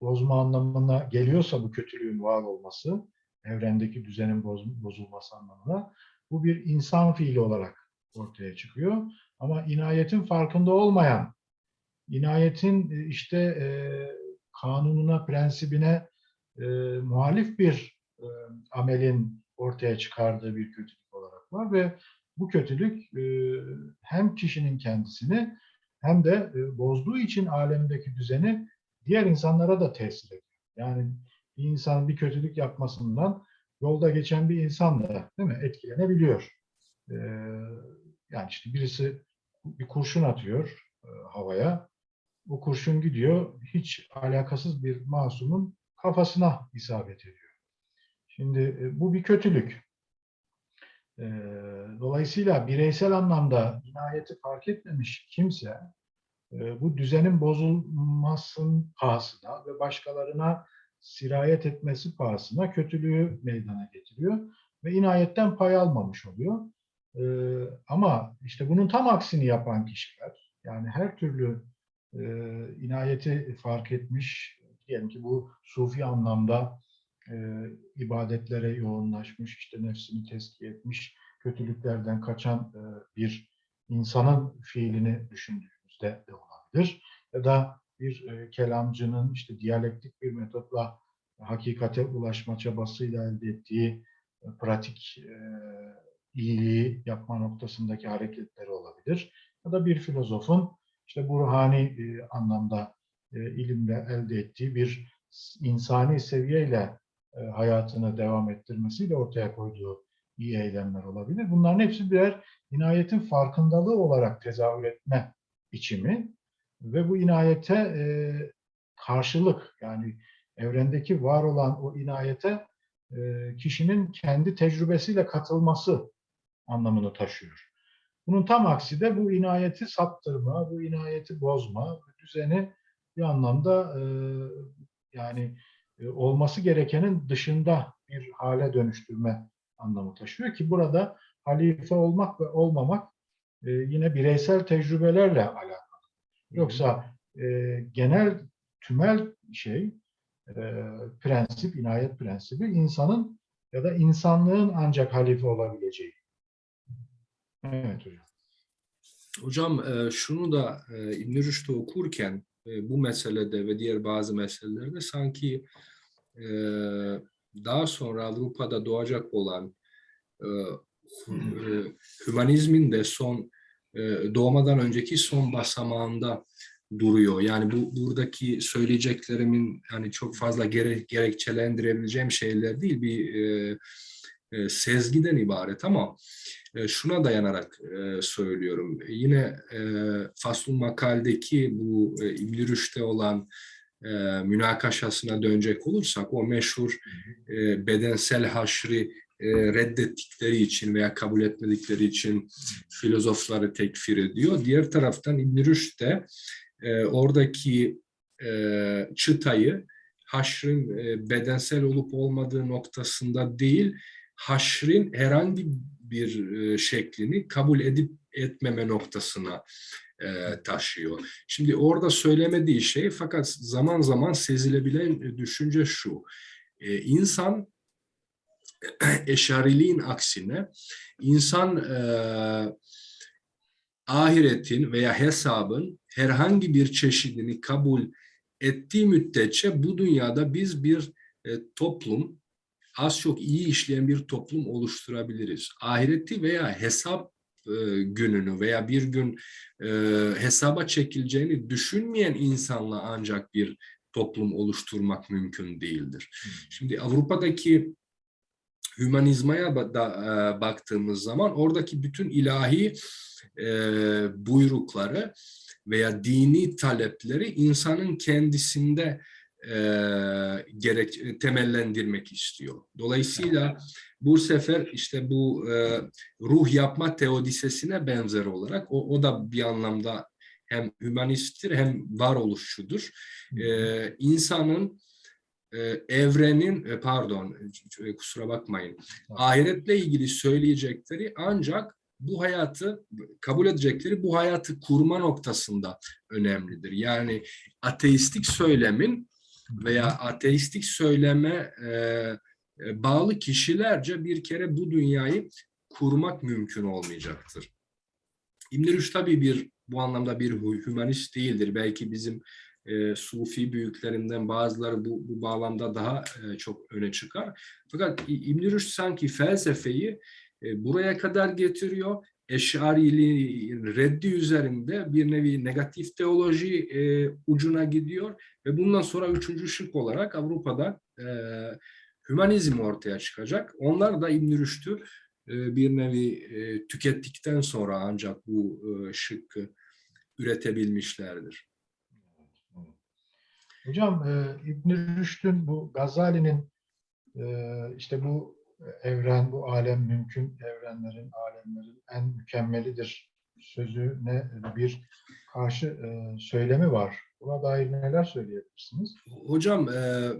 bozma anlamına geliyorsa bu kötülüğün var olması, evrendeki düzenin boz, bozulması anlamına bu bir insan fiili olarak ortaya çıkıyor. Ama inayetin farkında olmayan, inayetin e, işte e, kanununa, prensibine e, muhalif bir e, amelin ortaya çıkardığı bir kötülük olarak var ve bu kötülük e, hem kişinin kendisini hem de e, bozduğu için alemdeki düzeni diğer insanlara da tesir ediyor. Yani bir insan bir kötülük yapmasından yolda geçen bir insan da değil mi etkilenebiliyor. E, yani işte birisi bir kurşun atıyor e, havaya. Bu kurşun gidiyor hiç alakasız bir masumun kafasına isabet ediyor. Şimdi e, bu bir kötülük. E, dolayısıyla bireysel anlamda inayeti fark etmemiş kimse e, bu düzenin bozulmasının pahasına ve başkalarına sirayet etmesi pahasına kötülüğü meydana getiriyor ve inayetten pay almamış oluyor. Ama işte bunun tam aksini yapan kişiler, yani her türlü inayeti fark etmiş, diyelim ki bu sufi anlamda e, ibadetlere yoğunlaşmış, işte nefsini tezkiye etmiş, kötülüklerden kaçan e, bir insanın fiilini düşündüğümüzde de olabilir. Ya da bir e, kelamcının işte diyalektik bir metotla hakikate ulaşma çabasıyla elde ettiği e, pratik e, iyiliği yapma noktasındaki hareketleri olabilir. Ya da bir filozofun işte bu ruhani e, anlamda e, ilimle elde ettiği bir insani seviyeyle e, hayatını devam ettirmesiyle ortaya koyduğu iyi eylemler olabilir. Bunların hepsi birer inayetin farkındalığı olarak tezahür etme biçimi ve bu inayete e, karşılık yani evrendeki var olan o inayete e, kişinin kendi tecrübesiyle katılması anlamını taşıyor. Bunun tam aksi de bu inayeti saptırma, bu inayeti bozma, bu düzeni bir anlamda e, yani e, olması gerekenin dışında bir hale dönüştürme anlamı taşıyor ki burada halife olmak ve olmamak e, yine bireysel tecrübelerle alakalı. Yoksa e, genel tümel şey e, prensip, inayet prensibi insanın ya da insanlığın ancak halife olabileceği. Evet hocam. Hocam e, şunu da e, İbn Rüşd'ü okurken e, bu meselede ve diğer bazı meselelerde sanki daha sonra Avrupa'da doğacak olan hümanizmin de son doğmadan önceki son basamağında duruyor. Yani bu buradaki söyleyeceklerimin hani çok fazla gere, gerekçelendirebileceğim şeyler değil bir e, e, sezgiden ibaret ama e, şuna dayanarak e, söylüyorum. Yine e, Faslun Makal'deki bu e, İbn Rüşd'e olan e, münakaşasına dönecek olursak o meşhur e, bedensel haşri e, reddettikleri için veya kabul etmedikleri için filozofları tekfir ediyor. Diğer taraftan İbn Rüşd de e, oradaki e, çıtayı haşrın e, bedensel olup olmadığı noktasında değil, haşrin herhangi bir e, şeklini kabul edip etmeme noktasına e, taşıyor. Şimdi orada söylemediği şey fakat zaman zaman sezilebilen düşünce şu. E, insan eşariliğin aksine insan e, ahiretin veya hesabın herhangi bir çeşidini kabul ettiği müddetçe bu dünyada biz bir e, toplum, az çok iyi işleyen bir toplum oluşturabiliriz. Ahireti veya hesap e, gününü veya bir gün e, hesaba çekileceğini düşünmeyen insanla ancak bir toplum oluşturmak mümkün değildir. Şimdi Avrupa'daki hümanizmaya da, e, baktığımız zaman oradaki bütün ilahi e, buyrukları veya dini talepleri insanın kendisinde e, gerek temellendirmek istiyor. Dolayısıyla bu sefer işte bu e, ruh yapma teodisesine benzer olarak o, o da bir anlamda hem hümanisttir hem varoluşçudur. E, insanın evrenin e, pardon e, kusura bakmayın ahiretle ilgili söyleyecekleri ancak bu hayatı kabul edecekleri bu hayatı kurma noktasında önemlidir. Yani ateistik söylemin veya ateistik söyleme e, e, bağlı kişilerce bir kere bu dünyayı kurmak mümkün olmayacaktır. İbn Rüşd tabii bir bu anlamda bir hümanist değildir. Belki bizim e, Sufi büyüklerinden bazıları bu, bu bağlamda daha e, çok öne çıkar. Fakat İbn Rüşd sanki felsefeyi e, buraya kadar getiriyor. Eşariliğin reddi üzerinde bir nevi negatif teoloji e, ucuna gidiyor ve bundan sonra üçüncü şık olarak Avrupa'da e, hümanizm ortaya çıkacak. Onlar da İbn Rüşd'ü e, bir nevi e, tükettikten sonra ancak bu e, şıkkı üretebilmişlerdir. Hocam e, İbn Rüşd'ün bu Gazali'nin e, işte bu evren, bu alem mümkün evrenlerin, alemlerin en mükemmelidir sözüne bir karşı e, söylemi var. Buna dair neler söyleyebilirsiniz? Hocam e,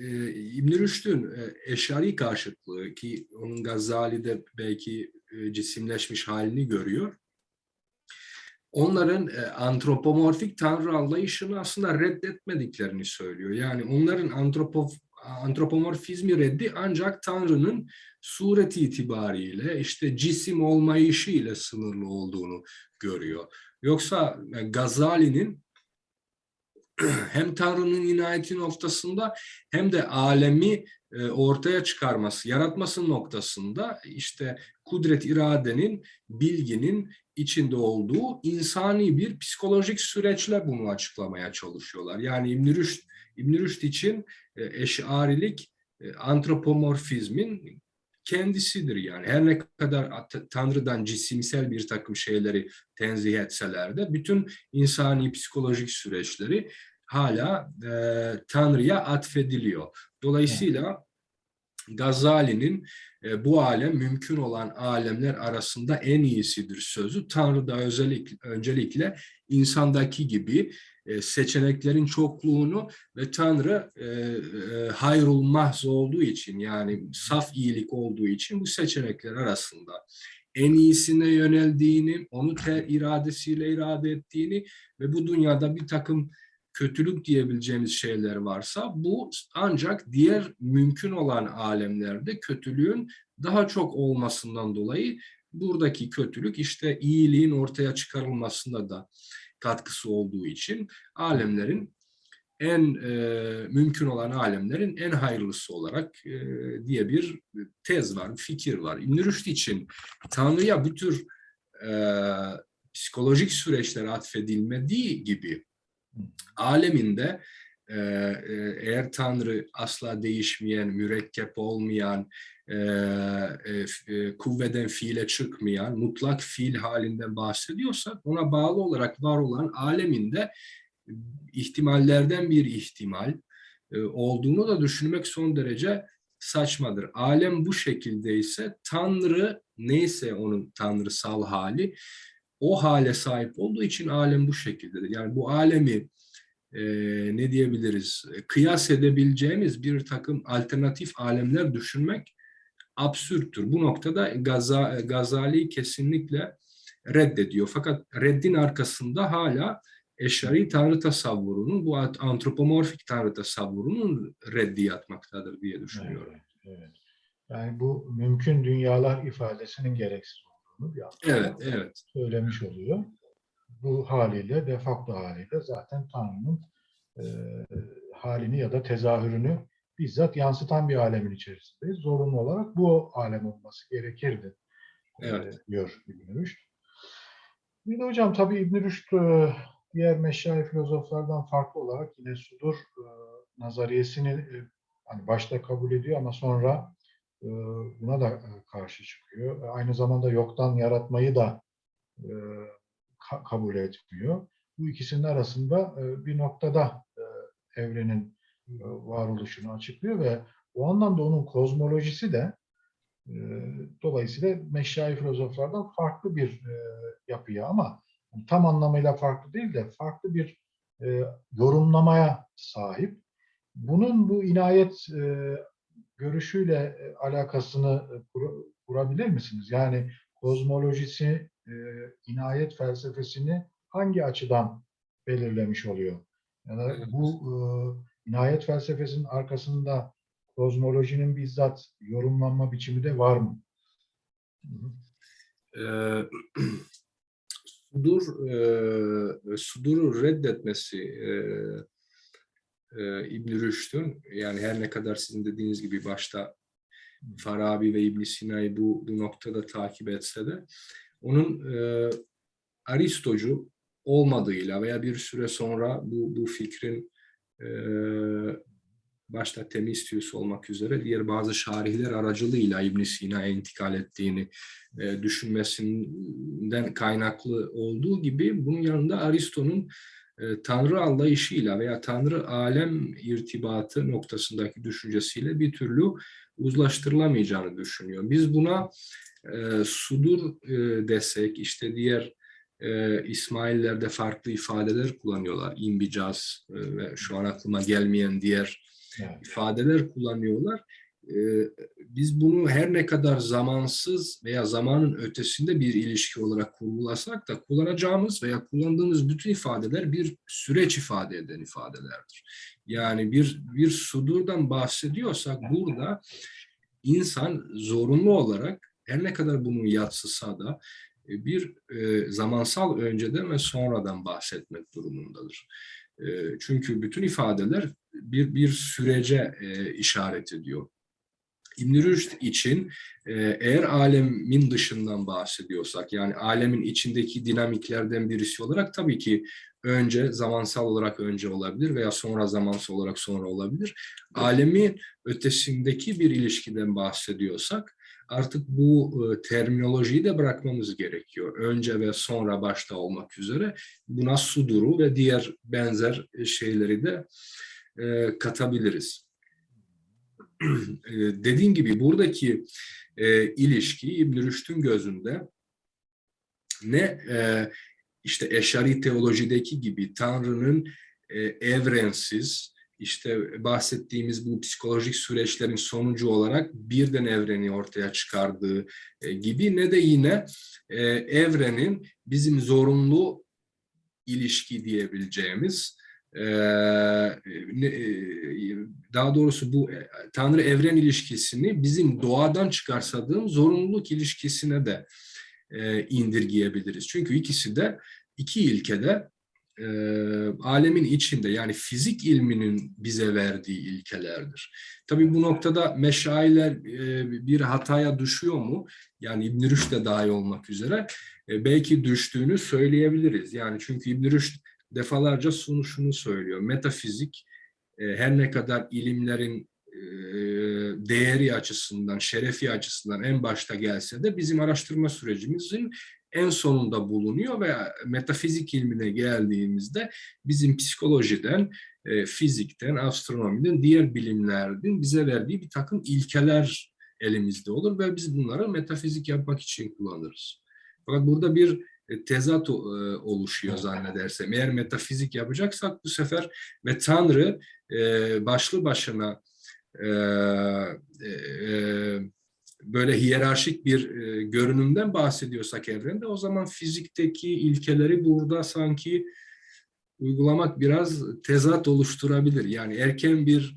e, İbn Rüşd'ün e, eşari karşıtlığı ki onun Gazali'de belki e, cisimleşmiş halini görüyor. Onların e, antropomorfik tanrı anlayışını aslında reddetmediklerini söylüyor. Yani onların antropo, antropomorfizmi reddi ancak Tanrı'nın sureti itibariyle işte cisim olmayışı ile sınırlı olduğunu görüyor. Yoksa e, Gazali'nin hem Tanrı'nın inayeti noktasında hem de alemi e, ortaya çıkarması, yaratması noktasında işte kudret iradenin, bilginin içinde olduğu insani bir psikolojik süreçle bunu açıklamaya çalışıyorlar. Yani İbn Rüşd, İbn Rüşd için e, eşarilik e, antropomorfizmin kendisidir yani. Her ne kadar Tanrı'dan cisimsel bir takım şeyleri tenzih etseler de bütün insani psikolojik süreçleri hala e, Tanrı'ya atfediliyor. Dolayısıyla Gazali'nin e, bu alem mümkün olan alemler arasında en iyisidir sözü Tanrı'da özellikle öncelikle insandaki gibi e, seçeneklerin çokluğunu ve Tanrı e, hayrul mahz olduğu için yani saf iyilik olduğu için bu seçenekler arasında en iyisine yöneldiğini, onu ter iradesiyle irade ettiğini ve bu dünyada bir takım kötülük diyebileceğimiz şeyler varsa bu ancak diğer mümkün olan alemlerde kötülüğün daha çok olmasından dolayı buradaki kötülük işte iyiliğin ortaya çıkarılmasında da katkısı olduğu için alemlerin en e, mümkün olan alemlerin en hayırlısı olarak e, diye bir tez var, bir fikir var. İbn için Tanrı'ya bu tür e, psikolojik süreçler atfedilmediği gibi aleminde e, e, eğer Tanrı asla değişmeyen, mürekkep olmayan, e, kuvveden fiile çıkmayan, mutlak fiil halinden bahsediyorsak ona bağlı olarak var olan aleminde ihtimallerden bir ihtimal olduğunu da düşünmek son derece saçmadır. Alem bu şekilde ise Tanrı neyse onun tanrısal hali o hale sahip olduğu için alem bu şekildedir. Yani bu alemi e, ne diyebiliriz kıyas edebileceğimiz bir takım alternatif alemler düşünmek absürttür. Bu noktada Gaza, Gazali kesinlikle reddediyor. Fakat reddin arkasında hala eşari tanrı tasavvurunun, bu antropomorfik tanrı tasavvurunun reddi yatmaktadır diye düşünüyorum. Evet, evet. Yani bu mümkün dünyalar ifadesinin gereksiz olduğunu bir evet, evet. söylemiş oluyor. Bu haliyle, de facto haliyle zaten Tanrı'nın e, halini ya da tezahürünü bizzat yansıtan bir alemin içerisindeyiz. Zorunlu olarak bu alem olması gerekirdi evet. e, diyor İbn Rüşd. Bir de hocam tabii İbn Rüşd e, diğer meşayi filozoflardan farklı olarak yine sudur e, nazariyesini e, hani başta kabul ediyor ama sonra e, buna da e, karşı çıkıyor. E, aynı zamanda yoktan yaratmayı da e, ka kabul etmiyor. Bu ikisinin arasında e, bir noktada e, evrenin e, varoluşunu açıklıyor ve o anlamda onun kozmolojisi de e, dolayısıyla meşayi filozoflardan farklı bir e, yapıya ama tam anlamıyla farklı değil de farklı bir e, yorumlamaya sahip. Bunun bu inayet e, görüşüyle e, alakasını e, kur, kurabilir misiniz? Yani kozmolojisi, e, inayet felsefesini hangi açıdan belirlemiş oluyor? Yani bu e, inayet felsefesinin arkasında kozmolojinin bizzat yorumlanma biçimi de var mı? Ee, sudur e, suduru reddetmesi e, e, İbn Rüşd'ün yani her ne kadar sizin dediğiniz gibi başta Farabi ve İbn Sina'yı bu, bu noktada takip etse de onun e, Aristocu olmadığıyla veya bir süre sonra bu, bu fikrin e, başta Temistius olmak üzere diğer bazı şarihler aracılığıyla İbn Sina'ya intikal ettiğini e, düşünmesinden kaynaklı olduğu gibi bunun yanında Aristo'nun Tanrı anlayışıyla veya Tanrı alem irtibatı noktasındaki düşüncesiyle bir türlü uzlaştırılamayacağını düşünüyor. Biz buna e, sudur e, desek, işte diğer e, İsmaillerde farklı ifadeler kullanıyorlar. İmbicaz e, ve şu an aklıma gelmeyen diğer evet. ifadeler kullanıyorlar. E, biz bunu her ne kadar zamansız veya zamanın ötesinde bir ilişki olarak kurgulasak da kullanacağımız veya kullandığımız bütün ifadeler bir süreç ifade eden ifadelerdir. Yani bir bir sudurdan bahsediyorsak burada insan zorunlu olarak her ne kadar bunu yatsısa da bir e, zamansal önceden ve sonradan bahsetmek durumundadır. E, çünkü bütün ifadeler bir bir sürece e, işaret ediyor. İbn Rüşd için e, eğer alemin dışından bahsediyorsak yani alemin içindeki dinamiklerden birisi olarak tabii ki önce zamansal olarak önce olabilir veya sonra zamansal olarak sonra olabilir. Alemin ötesindeki bir ilişkiden bahsediyorsak artık bu e, terminolojiyi de bırakmamız gerekiyor. Önce ve sonra başta olmak üzere buna suduru ve diğer benzer şeyleri de e, katabiliriz. E, dediğim gibi buradaki e, ilişki İbn Rüşd'ün gözünde ne e, işte eşari teolojideki gibi Tanrı'nın e, evrensiz, işte bahsettiğimiz bu psikolojik süreçlerin sonucu olarak birden evreni ortaya çıkardığı e, gibi ne de yine e, evrenin bizim zorunlu ilişki diyebileceğimiz daha doğrusu bu e, Tanrı evren ilişkisini bizim doğadan çıkarsadığım zorunluluk ilişkisine de e, indirgeyebiliriz. Çünkü ikisi de iki ilkede e, alemin içinde yani fizik ilminin bize verdiği ilkelerdir. Tabii bu noktada meşayiler e, bir hataya düşüyor mu? Yani İbn Rüşd de dahil olmak üzere e, belki düştüğünü söyleyebiliriz. Yani çünkü İbn Rüşd defalarca şunu, söylüyor. Metafizik e, her ne kadar ilimlerin e, değeri açısından, şerefi açısından en başta gelse de bizim araştırma sürecimizin en sonunda bulunuyor ve metafizik ilmine geldiğimizde bizim psikolojiden, e, fizikten, astronomiden, diğer bilimlerden bize verdiği bir takım ilkeler elimizde olur ve biz bunları metafizik yapmak için kullanırız. Fakat burada bir tezat e, oluşuyor zannedersem. Eğer metafizik yapacaksak bu sefer ve Tanrı e, başlı başına e, e, böyle hiyerarşik bir e, görünümden bahsediyorsak evrende o zaman fizikteki ilkeleri burada sanki uygulamak biraz tezat oluşturabilir. Yani erken bir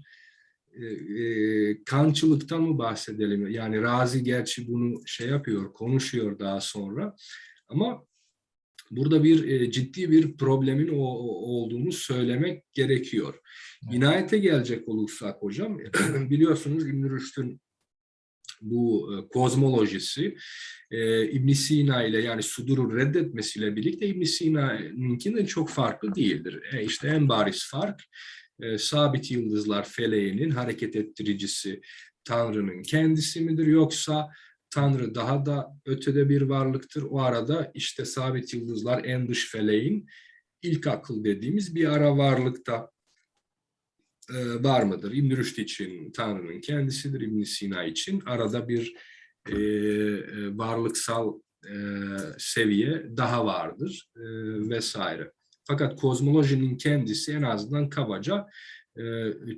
e, e, kançılıktan mı bahsedelim? Yani Razi gerçi bunu şey yapıyor, konuşuyor daha sonra. Ama burada bir e, ciddi bir problemin o, olduğunu söylemek gerekiyor. İnayete gelecek olursak hocam, biliyorsunuz İbn Rüşd'ün bu e, kozmolojisi e, ibn Sina ile yani Sudur'u reddetmesiyle birlikte ibn Sina'nınkinden çok farklı değildir. E, işte en bariz fark e, sabit yıldızlar feleğinin hareket ettiricisi Tanrı'nın kendisi midir yoksa Tanrı daha da ötede bir varlıktır. O arada işte sabit yıldızlar en dış feleğin ilk akıl dediğimiz bir ara varlıkta e, var mıdır? İbn Rüşd için Tanrı'nın kendisidir, İbn Sina için arada bir e, e, varlıksal e, seviye daha vardır e, vesaire. Fakat kozmolojinin kendisi en azından kabaca e,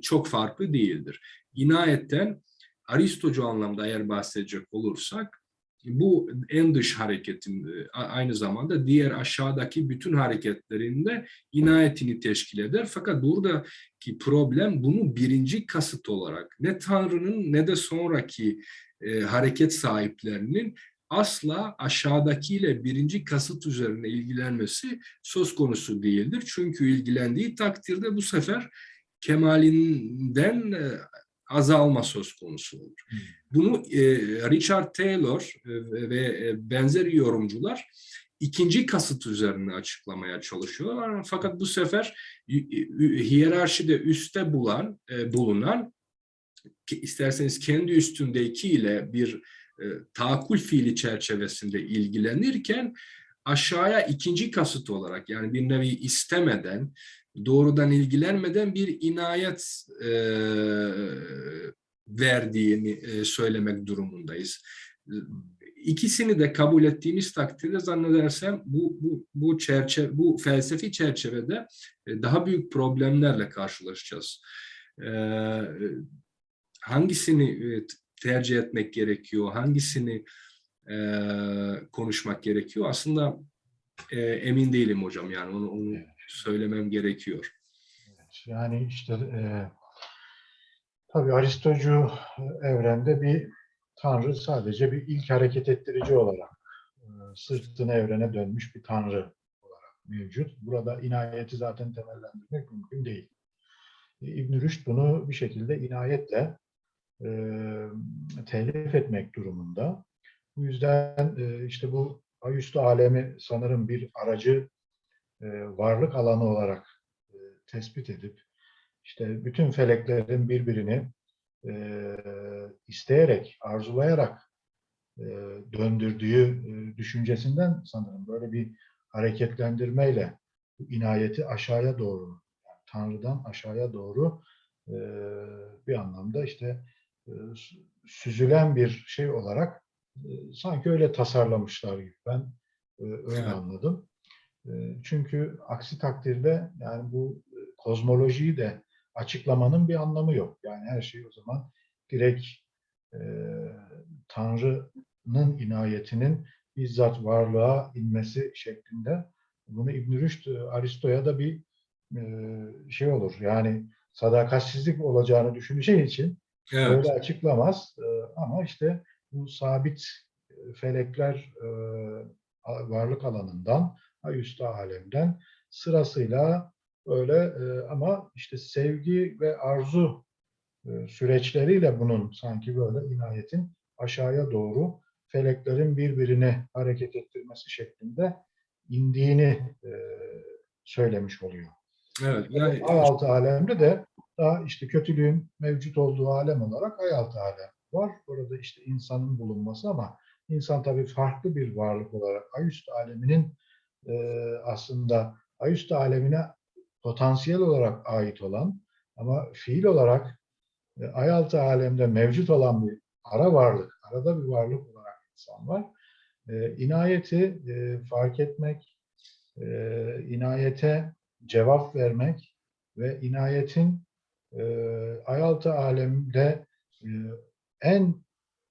çok farklı değildir. İnayetten Aristocu anlamda eğer bahsedecek olursak bu en dış hareketin e, aynı zamanda diğer aşağıdaki bütün hareketlerinde inayetini teşkil eder. Fakat buradaki problem bunu birinci kasıt olarak ne Tanrı'nın ne de sonraki e, hareket sahiplerinin asla aşağıdakiyle birinci kasıt üzerine ilgilenmesi söz konusu değildir. Çünkü ilgilendiği takdirde bu sefer kemalinden e, azalma söz konusu olur. Hmm. Bunu e, Richard Taylor e, ve e, benzeri yorumcular ikinci kasıt üzerine açıklamaya çalışıyorlar. Fakat bu sefer hi- hi- hiyerarşide üstte bulan, e, bulunan isterseniz kendi üstündeki ile bir e, tahakkül fiili çerçevesinde ilgilenirken aşağıya ikinci kasıt olarak yani bir nevi istemeden doğrudan ilgilenmeden bir inayet e, verdiğini e, söylemek durumundayız. İkisini de kabul ettiğimiz takdirde zannedersem bu bu bu çerçeve bu felsefi çerçevede e, daha büyük problemlerle karşılaşacağız. E, hangisini e, tercih etmek gerekiyor, hangisini e, konuşmak gerekiyor? Aslında e, emin değilim hocam yani onu, onu. Söylemem gerekiyor. Yani işte e, tabii Aristocu evrende bir tanrı sadece bir ilk hareket ettirici olarak e, sırtını evrene dönmüş bir tanrı olarak mevcut. Burada inayeti zaten temellendirmek mümkün değil. İbn Rüşd bunu bir şekilde inayetle e, telif etmek durumunda. Bu yüzden e, işte bu ayüstü alemi sanırım bir aracı e, varlık alanı olarak e, tespit edip işte bütün feleklerin birbirini e, isteyerek, arzulayarak e, döndürdüğü e, düşüncesinden sanırım böyle bir hareketlendirmeyle bu inayeti aşağıya doğru, yani Tanrı'dan aşağıya doğru e, bir anlamda işte e, süzülen bir şey olarak e, sanki öyle tasarlamışlar gibi ben e, öyle Evet. anladım. E, çünkü aksi takdirde yani bu e, kozmolojiyi de açıklamanın bir anlamı yok. Yani her şey o zaman direkt e, Tanrı'nın inayetinin bizzat varlığa inmesi şeklinde. Bunu İbn Rüşd e, Aristo'ya da bir e, şey olur. Yani sadakatsizlik olacağını düşüneceği için Evet. öyle açıklamaz. E, ama işte bu sabit felekler e, varlık alanından, ayüstü alemden sırasıyla öyle e, ama işte sevgi ve arzu e, süreçleriyle bunun sanki böyle inayetin aşağıya doğru feleklerin birbirini hareket ettirmesi şeklinde indiğini e, söylemiş oluyor. Evet. Yani Ay altı alemde de daha işte kötülüğün mevcut olduğu alem olarak ay altı alem var. Orada işte insanın bulunması ama insan tabii farklı bir varlık olarak ay üstü aleminin e, aslında ay üstü alemine potansiyel olarak ait olan ama fiil olarak e, ay altı alemde mevcut olan bir ara varlık, arada bir varlık olarak insan var. E, inayeti e, fark etmek, e, inayete cevap vermek ve inayetin e, ay altı alemde e, en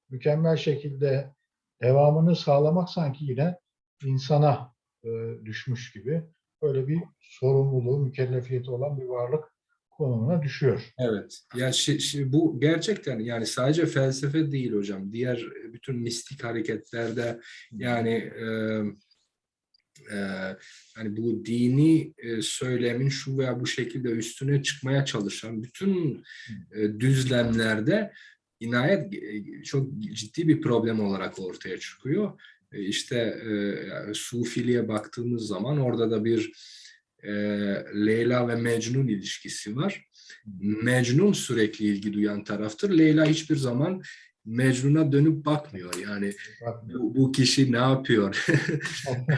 mükemmel şekilde devamını sağlamak sanki yine insana e, düşmüş gibi böyle bir sorumluluğu, mükellefiyeti olan bir varlık konumuna düşüyor. Evet. Ya şi- şi- bu gerçekten yani sadece felsefe değil hocam. Diğer bütün mistik hareketlerde yani e, e, yani bu dini e, söylemin şu veya bu şekilde üstüne çıkmaya çalışan bütün e, düzlemlerde inayet e, çok ciddi bir problem olarak ortaya çıkıyor. E, işte e, yani Sufiliğe baktığımız zaman orada da bir e, Leyla ve Mecnun ilişkisi var. Mecnun sürekli ilgi duyan taraftır. Leyla hiçbir zaman Mecnun'a dönüp bakmıyor. Yani Bakmıyor. bu, bu kişi ne yapıyor?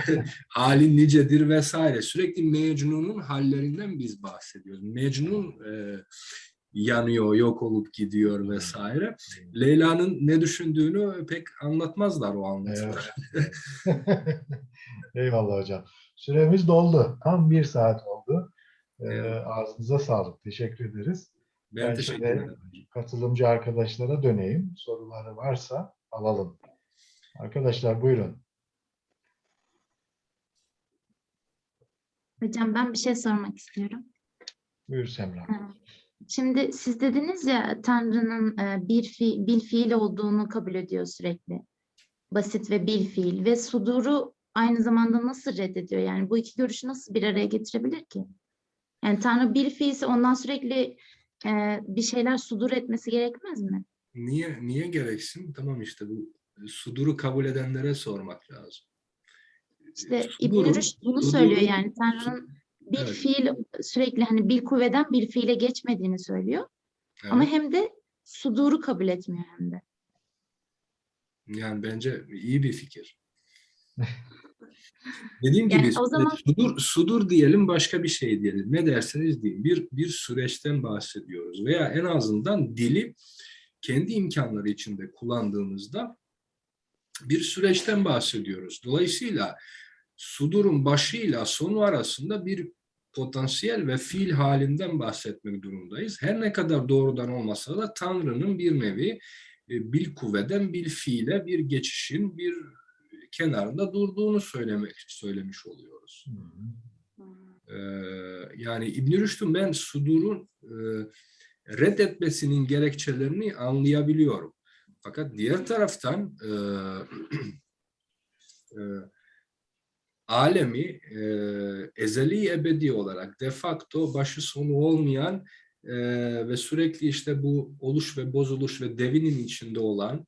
Halin nicedir vesaire. Sürekli Mecnun'un hallerinden biz bahsediyoruz. Mecnun e, yanıyor, yok olup gidiyor vesaire. Leyla'nın ne düşündüğünü pek anlatmazlar o anlatıda. Evet. Eyvallah hocam. Süremiz doldu. Tam bir saat oldu. Ee, Evet. ağzınıza sağlık. Teşekkür ederiz. Ben Ben teşekkür ederim. Katılımcı arkadaşlara döneyim. Soruları varsa alalım. Arkadaşlar buyurun. Hocam ben bir şey sormak istiyorum. Buyur Semra. Şimdi siz dediniz ya Tanrı'nın e, bir fi, bil fiil olduğunu kabul ediyor sürekli. Basit ve bil fiil ve suduru aynı zamanda nasıl reddediyor? Yani bu iki görüşü nasıl bir araya getirebilir ki? Yani Tanrı bir fiilse ondan sürekli e, bir şeyler sudur etmesi gerekmez mi? Niye niye gereksin? Tamam işte bu suduru kabul edenlere sormak lazım. İşte İbn Sudurun- Rüşd bunu söylüyor yani Tanrı'nın bir Evet. fiil sürekli hani bir kuvveden bir fiile geçmediğini söylüyor. Evet. Ama hem de suduru kabul etmiyor hem de. Yani bence iyi bir fikir. Dediğim Yani gibi o zaman- sudur, sudur diyelim başka bir şey diyelim. Ne derseniz deyin. Bir, bir süreçten bahsediyoruz. Veya en azından dili kendi imkanları içinde kullandığımızda bir süreçten bahsediyoruz. Dolayısıyla sudurun başıyla sonu arasında bir potansiyel ve fiil halinden bahsetmek durumundayız. Her ne kadar doğrudan olmasa da Tanrı'nın bir nevi e, bil kuvveden bil fiile bir geçişin bir kenarında durduğunu söylemek söylemiş oluyoruz. Hı hı. Ee, yani İbn Rüşd'ün ben sudurun e, reddetmesinin gerekçelerini anlayabiliyorum. Fakat diğer taraftan e, e, alemi e, ezeli ebedi olarak de facto başı sonu olmayan e, ve sürekli işte bu oluş ve bozuluş ve devinin içinde olan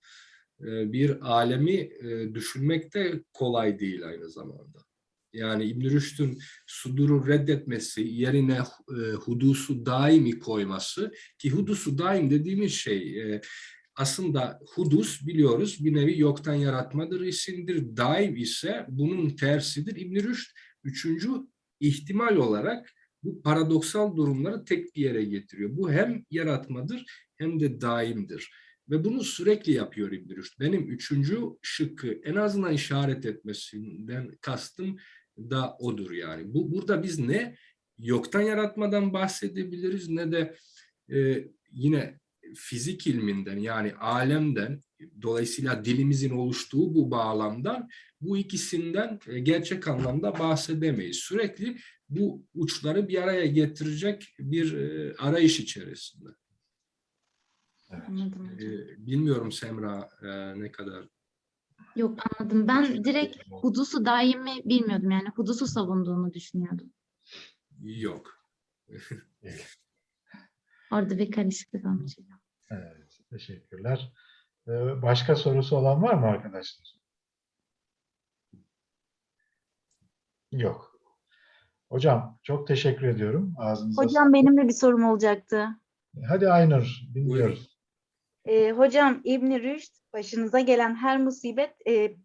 e, bir alemi e, düşünmek de kolay değil aynı zamanda. Yani İbn Rüşd'ün suduru reddetmesi yerine e, hudusu daimi koyması ki hudusu daim dediğimiz şey e, aslında hudus biliyoruz bir nevi yoktan yaratmadır isimdir. Daim ise bunun tersidir. İbn Rüşd üçüncü ihtimal olarak bu paradoksal durumları tek bir yere getiriyor. Bu hem yaratmadır hem de daimdir. Ve bunu sürekli yapıyor İbn Rüşd. Benim üçüncü şıkkı en azından işaret etmesinden kastım da odur yani. Bu burada biz ne yoktan yaratmadan bahsedebiliriz ne de e, yine fizik ilminden yani alemden dolayısıyla dilimizin oluştuğu bu bağlamdan bu ikisinden e, gerçek anlamda bahsedemeyiz. Sürekli bu uçları bir araya getirecek bir e, arayış içerisinde. Evet. Anladım. E, bilmiyorum Semra ne kadar Yok anladım. Ben direkt hudusu daimi bilmiyordum. Yani hudusu savunduğunu düşünüyordum. yok. Orada bir karışıklık olmuş. Evet, teşekkürler. Ee, Başka sorusu olan var mı arkadaşlar? Yok. Hocam çok teşekkür ediyorum. Ağzınıza Hocam benim de bir sorum olacaktı. sağlık. Hadi Aynur dinliyoruz. Ee, hocam İbn Rüşd başınıza gelen her musibet e,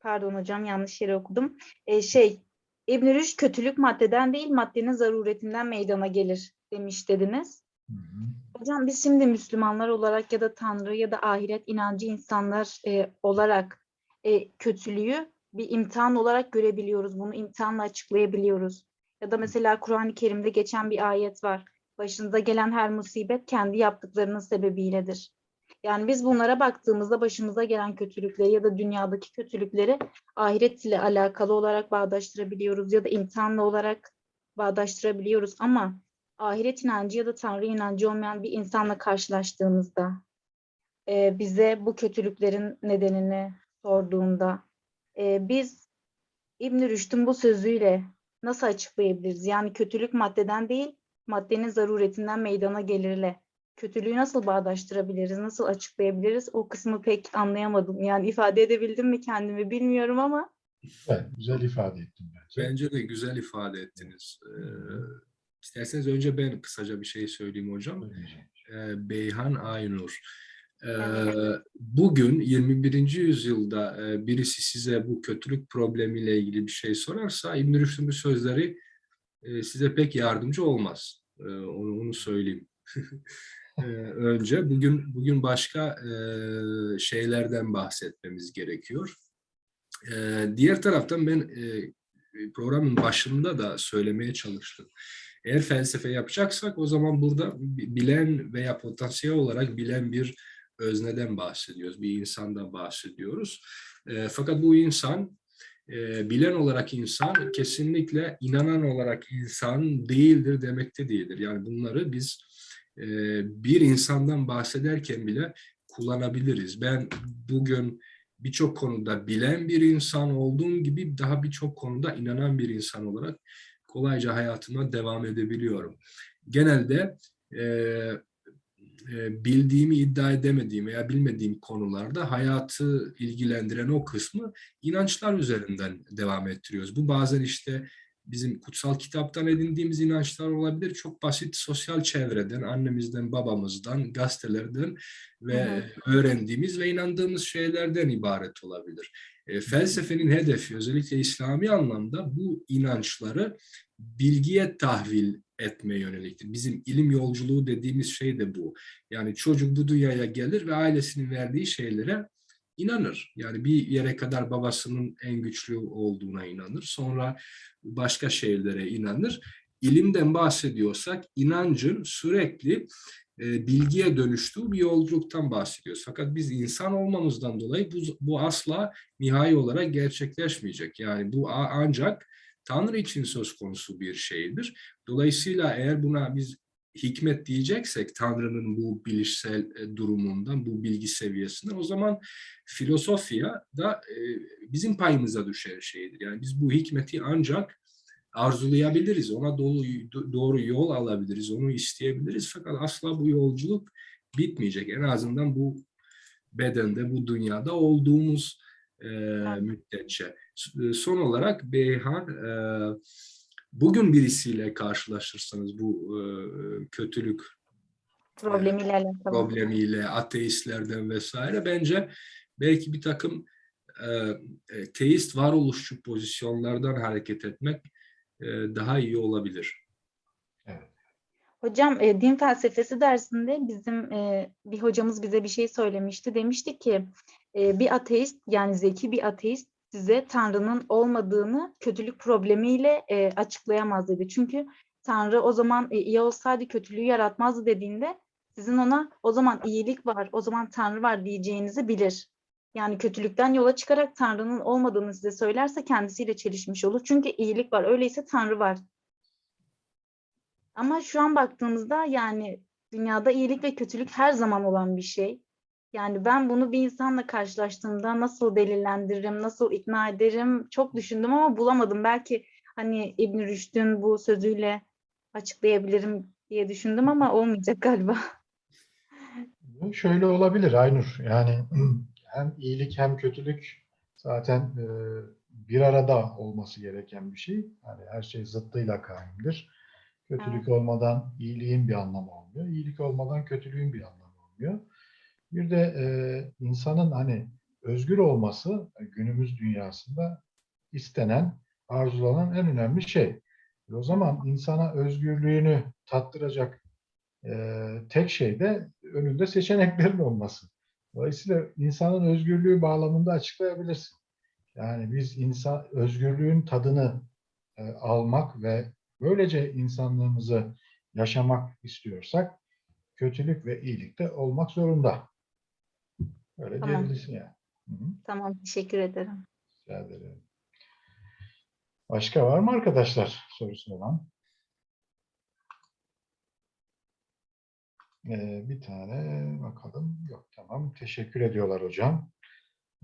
pardon hocam yanlış yere okudum. E, şey İbn Rüşd kötülük maddeden değil maddenin zaruretinden meydana gelir demiş dediniz. Hı hı. Hocam biz şimdi Müslümanlar olarak ya da Tanrı ya da ahiret inancı insanlar e, olarak e, kötülüğü bir imtihan olarak görebiliyoruz. Bunu imtihanla açıklayabiliyoruz. Ya da mesela Kur'an-ı Kerim'de geçen bir ayet var. Başınıza gelen her musibet kendi yaptıklarının sebebiyledir. Yani biz bunlara baktığımızda başımıza gelen kötülükleri ya da dünyadaki kötülükleri ahiret ile alakalı olarak bağdaştırabiliyoruz ya da imtihanla olarak bağdaştırabiliyoruz ama ahiret inancı ya da Tanrı inancı olmayan bir insanla karşılaştığımızda e, bize bu kötülüklerin nedenini sorduğunda e, biz İbn Rüşd'ün bu sözüyle nasıl açıklayabiliriz? Yani kötülük maddeden değil, maddenin zaruretinden meydana gelirle. Kötülüğü nasıl bağdaştırabiliriz, nasıl açıklayabiliriz? O kısmı pek anlayamadım. Yani ifade edebildim mi kendimi bilmiyorum ama. Evet, güzel ifade ettin bence. Bence de güzel ifade ettiniz. Ee, isterseniz önce ben kısaca bir şey söyleyeyim hocam. Ee, Beyhan Aynur. Ee, bugün 21. yüzyılda e, birisi size bu kötülük problemiyle ilgili bir şey sorarsa İbn Rüşd'ün bu sözleri e, size pek yardımcı olmaz. Ee, onu, onu söyleyeyim. Ee, önce bugün bugün başka e, şeylerden bahsetmemiz gerekiyor. Ee, diğer taraftan ben e, programın başında da söylemeye çalıştım. Eğer felsefe yapacaksak o zaman burada bi- bilen veya potansiyel olarak bilen bir özneden bahsediyoruz, bir insandan bahsediyoruz. E, fakat bu insan, e, bilen olarak insan kesinlikle inanan olarak insan değildir demekte değildir. Yani bunları biz e, bir insandan bahsederken bile kullanabiliriz. Ben bugün birçok konuda bilen bir insan olduğum gibi daha birçok konuda inanan bir insan olarak kolayca hayatıma devam edebiliyorum. Genelde e, e, bildiğimi iddia edemediğim veya bilmediğim konularda hayatı ilgilendiren o kısmı inançlar üzerinden devam ettiriyoruz. Bu bazen işte bizim kutsal kitaptan edindiğimiz inançlar olabilir. Çok basit sosyal çevreden, annemizden, babamızdan, gazetelerden ve öğrendiğimiz ve inandığımız şeylerden ibaret olabilir. E, felsefenin hedefi özellikle İslami anlamda bu inançları bilgiye tahvil etme yöneliktir. Bizim ilim yolculuğu dediğimiz şey de bu. Yani çocuk bu dünyaya gelir ve ailesinin verdiği şeylere inanır. Yani bir yere kadar babasının en güçlü olduğuna inanır. Sonra başka şeylere inanır. İlimden bahsediyorsak inancın sürekli e, bilgiye dönüştüğü bir yolculuktan bahsediyoruz. Fakat biz insan olmamızdan dolayı bu, bu asla nihai olarak gerçekleşmeyecek. Yani bu ancak Tanrı için söz konusu bir şeydir. Dolayısıyla eğer buna biz hikmet diyeceksek Tanrı'nın bu bilişsel e, durumundan, bu bilgi seviyesinden o zaman filosofya da e, bizim payımıza düşer şeydir. Yani biz bu hikmeti ancak arzulayabiliriz, ona doğru, doğru yol alabiliriz, onu isteyebiliriz. Fakat asla bu yolculuk bitmeyecek. En azından bu bedende, bu dünyada olduğumuz e, müddetçe. S- Son olarak Beyhan, e, bugün birisiyle karşılaşırsanız bu e, kötülük Problemiyle alakalı. problemiyle, ateistlerden vesaire bence belki bir takım e, e, teist varoluşçu pozisyonlardan hareket etmek e, daha iyi olabilir. Hocam e, din felsefesi dersinde bizim e, bir hocamız bize bir şey söylemişti. Demişti ki e, bir ateist yani zeki bir ateist size Tanrı'nın olmadığını kötülük problemiyle e, açıklayamaz dedi. Çünkü Tanrı o zaman e, iyi olsaydı kötülüğü yaratmazdı dediğinde sizin ona o zaman iyilik var, o zaman Tanrı var diyeceğinizi bilir. Yani kötülükten yola çıkarak Tanrı'nın olmadığını size söylerse kendisiyle çelişmiş olur. Çünkü iyilik var. Öyleyse Tanrı var. Ama şu an baktığımızda yani dünyada iyilik ve kötülük her zaman olan bir şey. Yani ben bunu bir insanla karşılaştığımda nasıl delillendiririm, nasıl ikna ederim çok düşündüm ama bulamadım. Belki hani İbn Rüşd'ün bu sözüyle açıklayabilirim diye düşündüm ama olmayacak galiba. Bu Şöyle olabilir Aynur. Yani hem iyilik hem kötülük zaten e, bir arada olması gereken bir şey. Yani her şey zıttıyla kaimdir. Kötülük olmadan iyiliğin bir anlamı olmuyor. İyilik olmadan kötülüğün bir anlamı olmuyor. Bir de e, insanın hani özgür olması günümüz dünyasında istenen, arzulanan en önemli şey. E, o zaman insana özgürlüğünü tattıracak e, tek şey de önünde seçeneklerin olması. Dolayısıyla insanın özgürlüğü bağlamında açıklayabilirsin. Yani biz insan özgürlüğün tadını e, almak ve böylece insanlığımızı yaşamak istiyorsak kötülük ve iyilik de olmak zorunda. Öyle Tamam. diyebilirsin yani. Hı hı, Tamam, teşekkür ederim. rica ederim. Başka var mı arkadaşlar sorusu olan? Ee, bir tane bakalım. Yok tamam. Teşekkür ediyorlar hocam.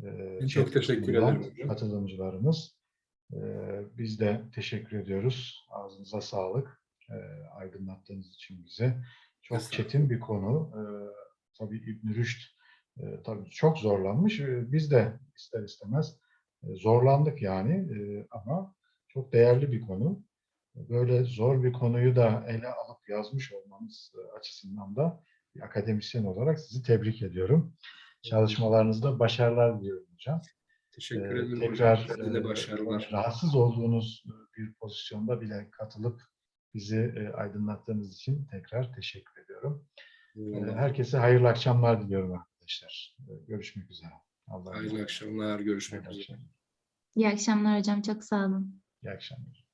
Ee, çok teşekkür ederim. Katılımcılarımız. Ee, biz de teşekkür ediyoruz. Ağzınıza sağlık. Ee, aydınlattığınız için bize. Çok çetin bir konu. Ee, tabii İbn Rüşd e, tabii çok zorlanmış. Ee, Biz de ister istemez e, zorlandık yani Ee, ama çok değerli bir konu. Böyle zor bir konuyu da ele alıp yazmış olmanız e, açısından da bir akademisyen olarak sizi tebrik ediyorum. Çalışmalarınızda başarılar diliyorum hocam. Teşekkür Ee, ederim tekrar hocam. Size de e, başarılar. rahatsız olduğunuz bir pozisyonda bile katılıp bizi e, aydınlattığınız için tekrar teşekkür ediyorum. Ee. Herkese hayırlı akşamlar diliyorum arkadaşlar. Ee, Görüşmek üzere. Allah'a Hayırlı akşamlar. Görüşmek Hayırlı üzere. akşamlar. İyi akşamlar hocam. Çok sağ olun. İyi akşamlar.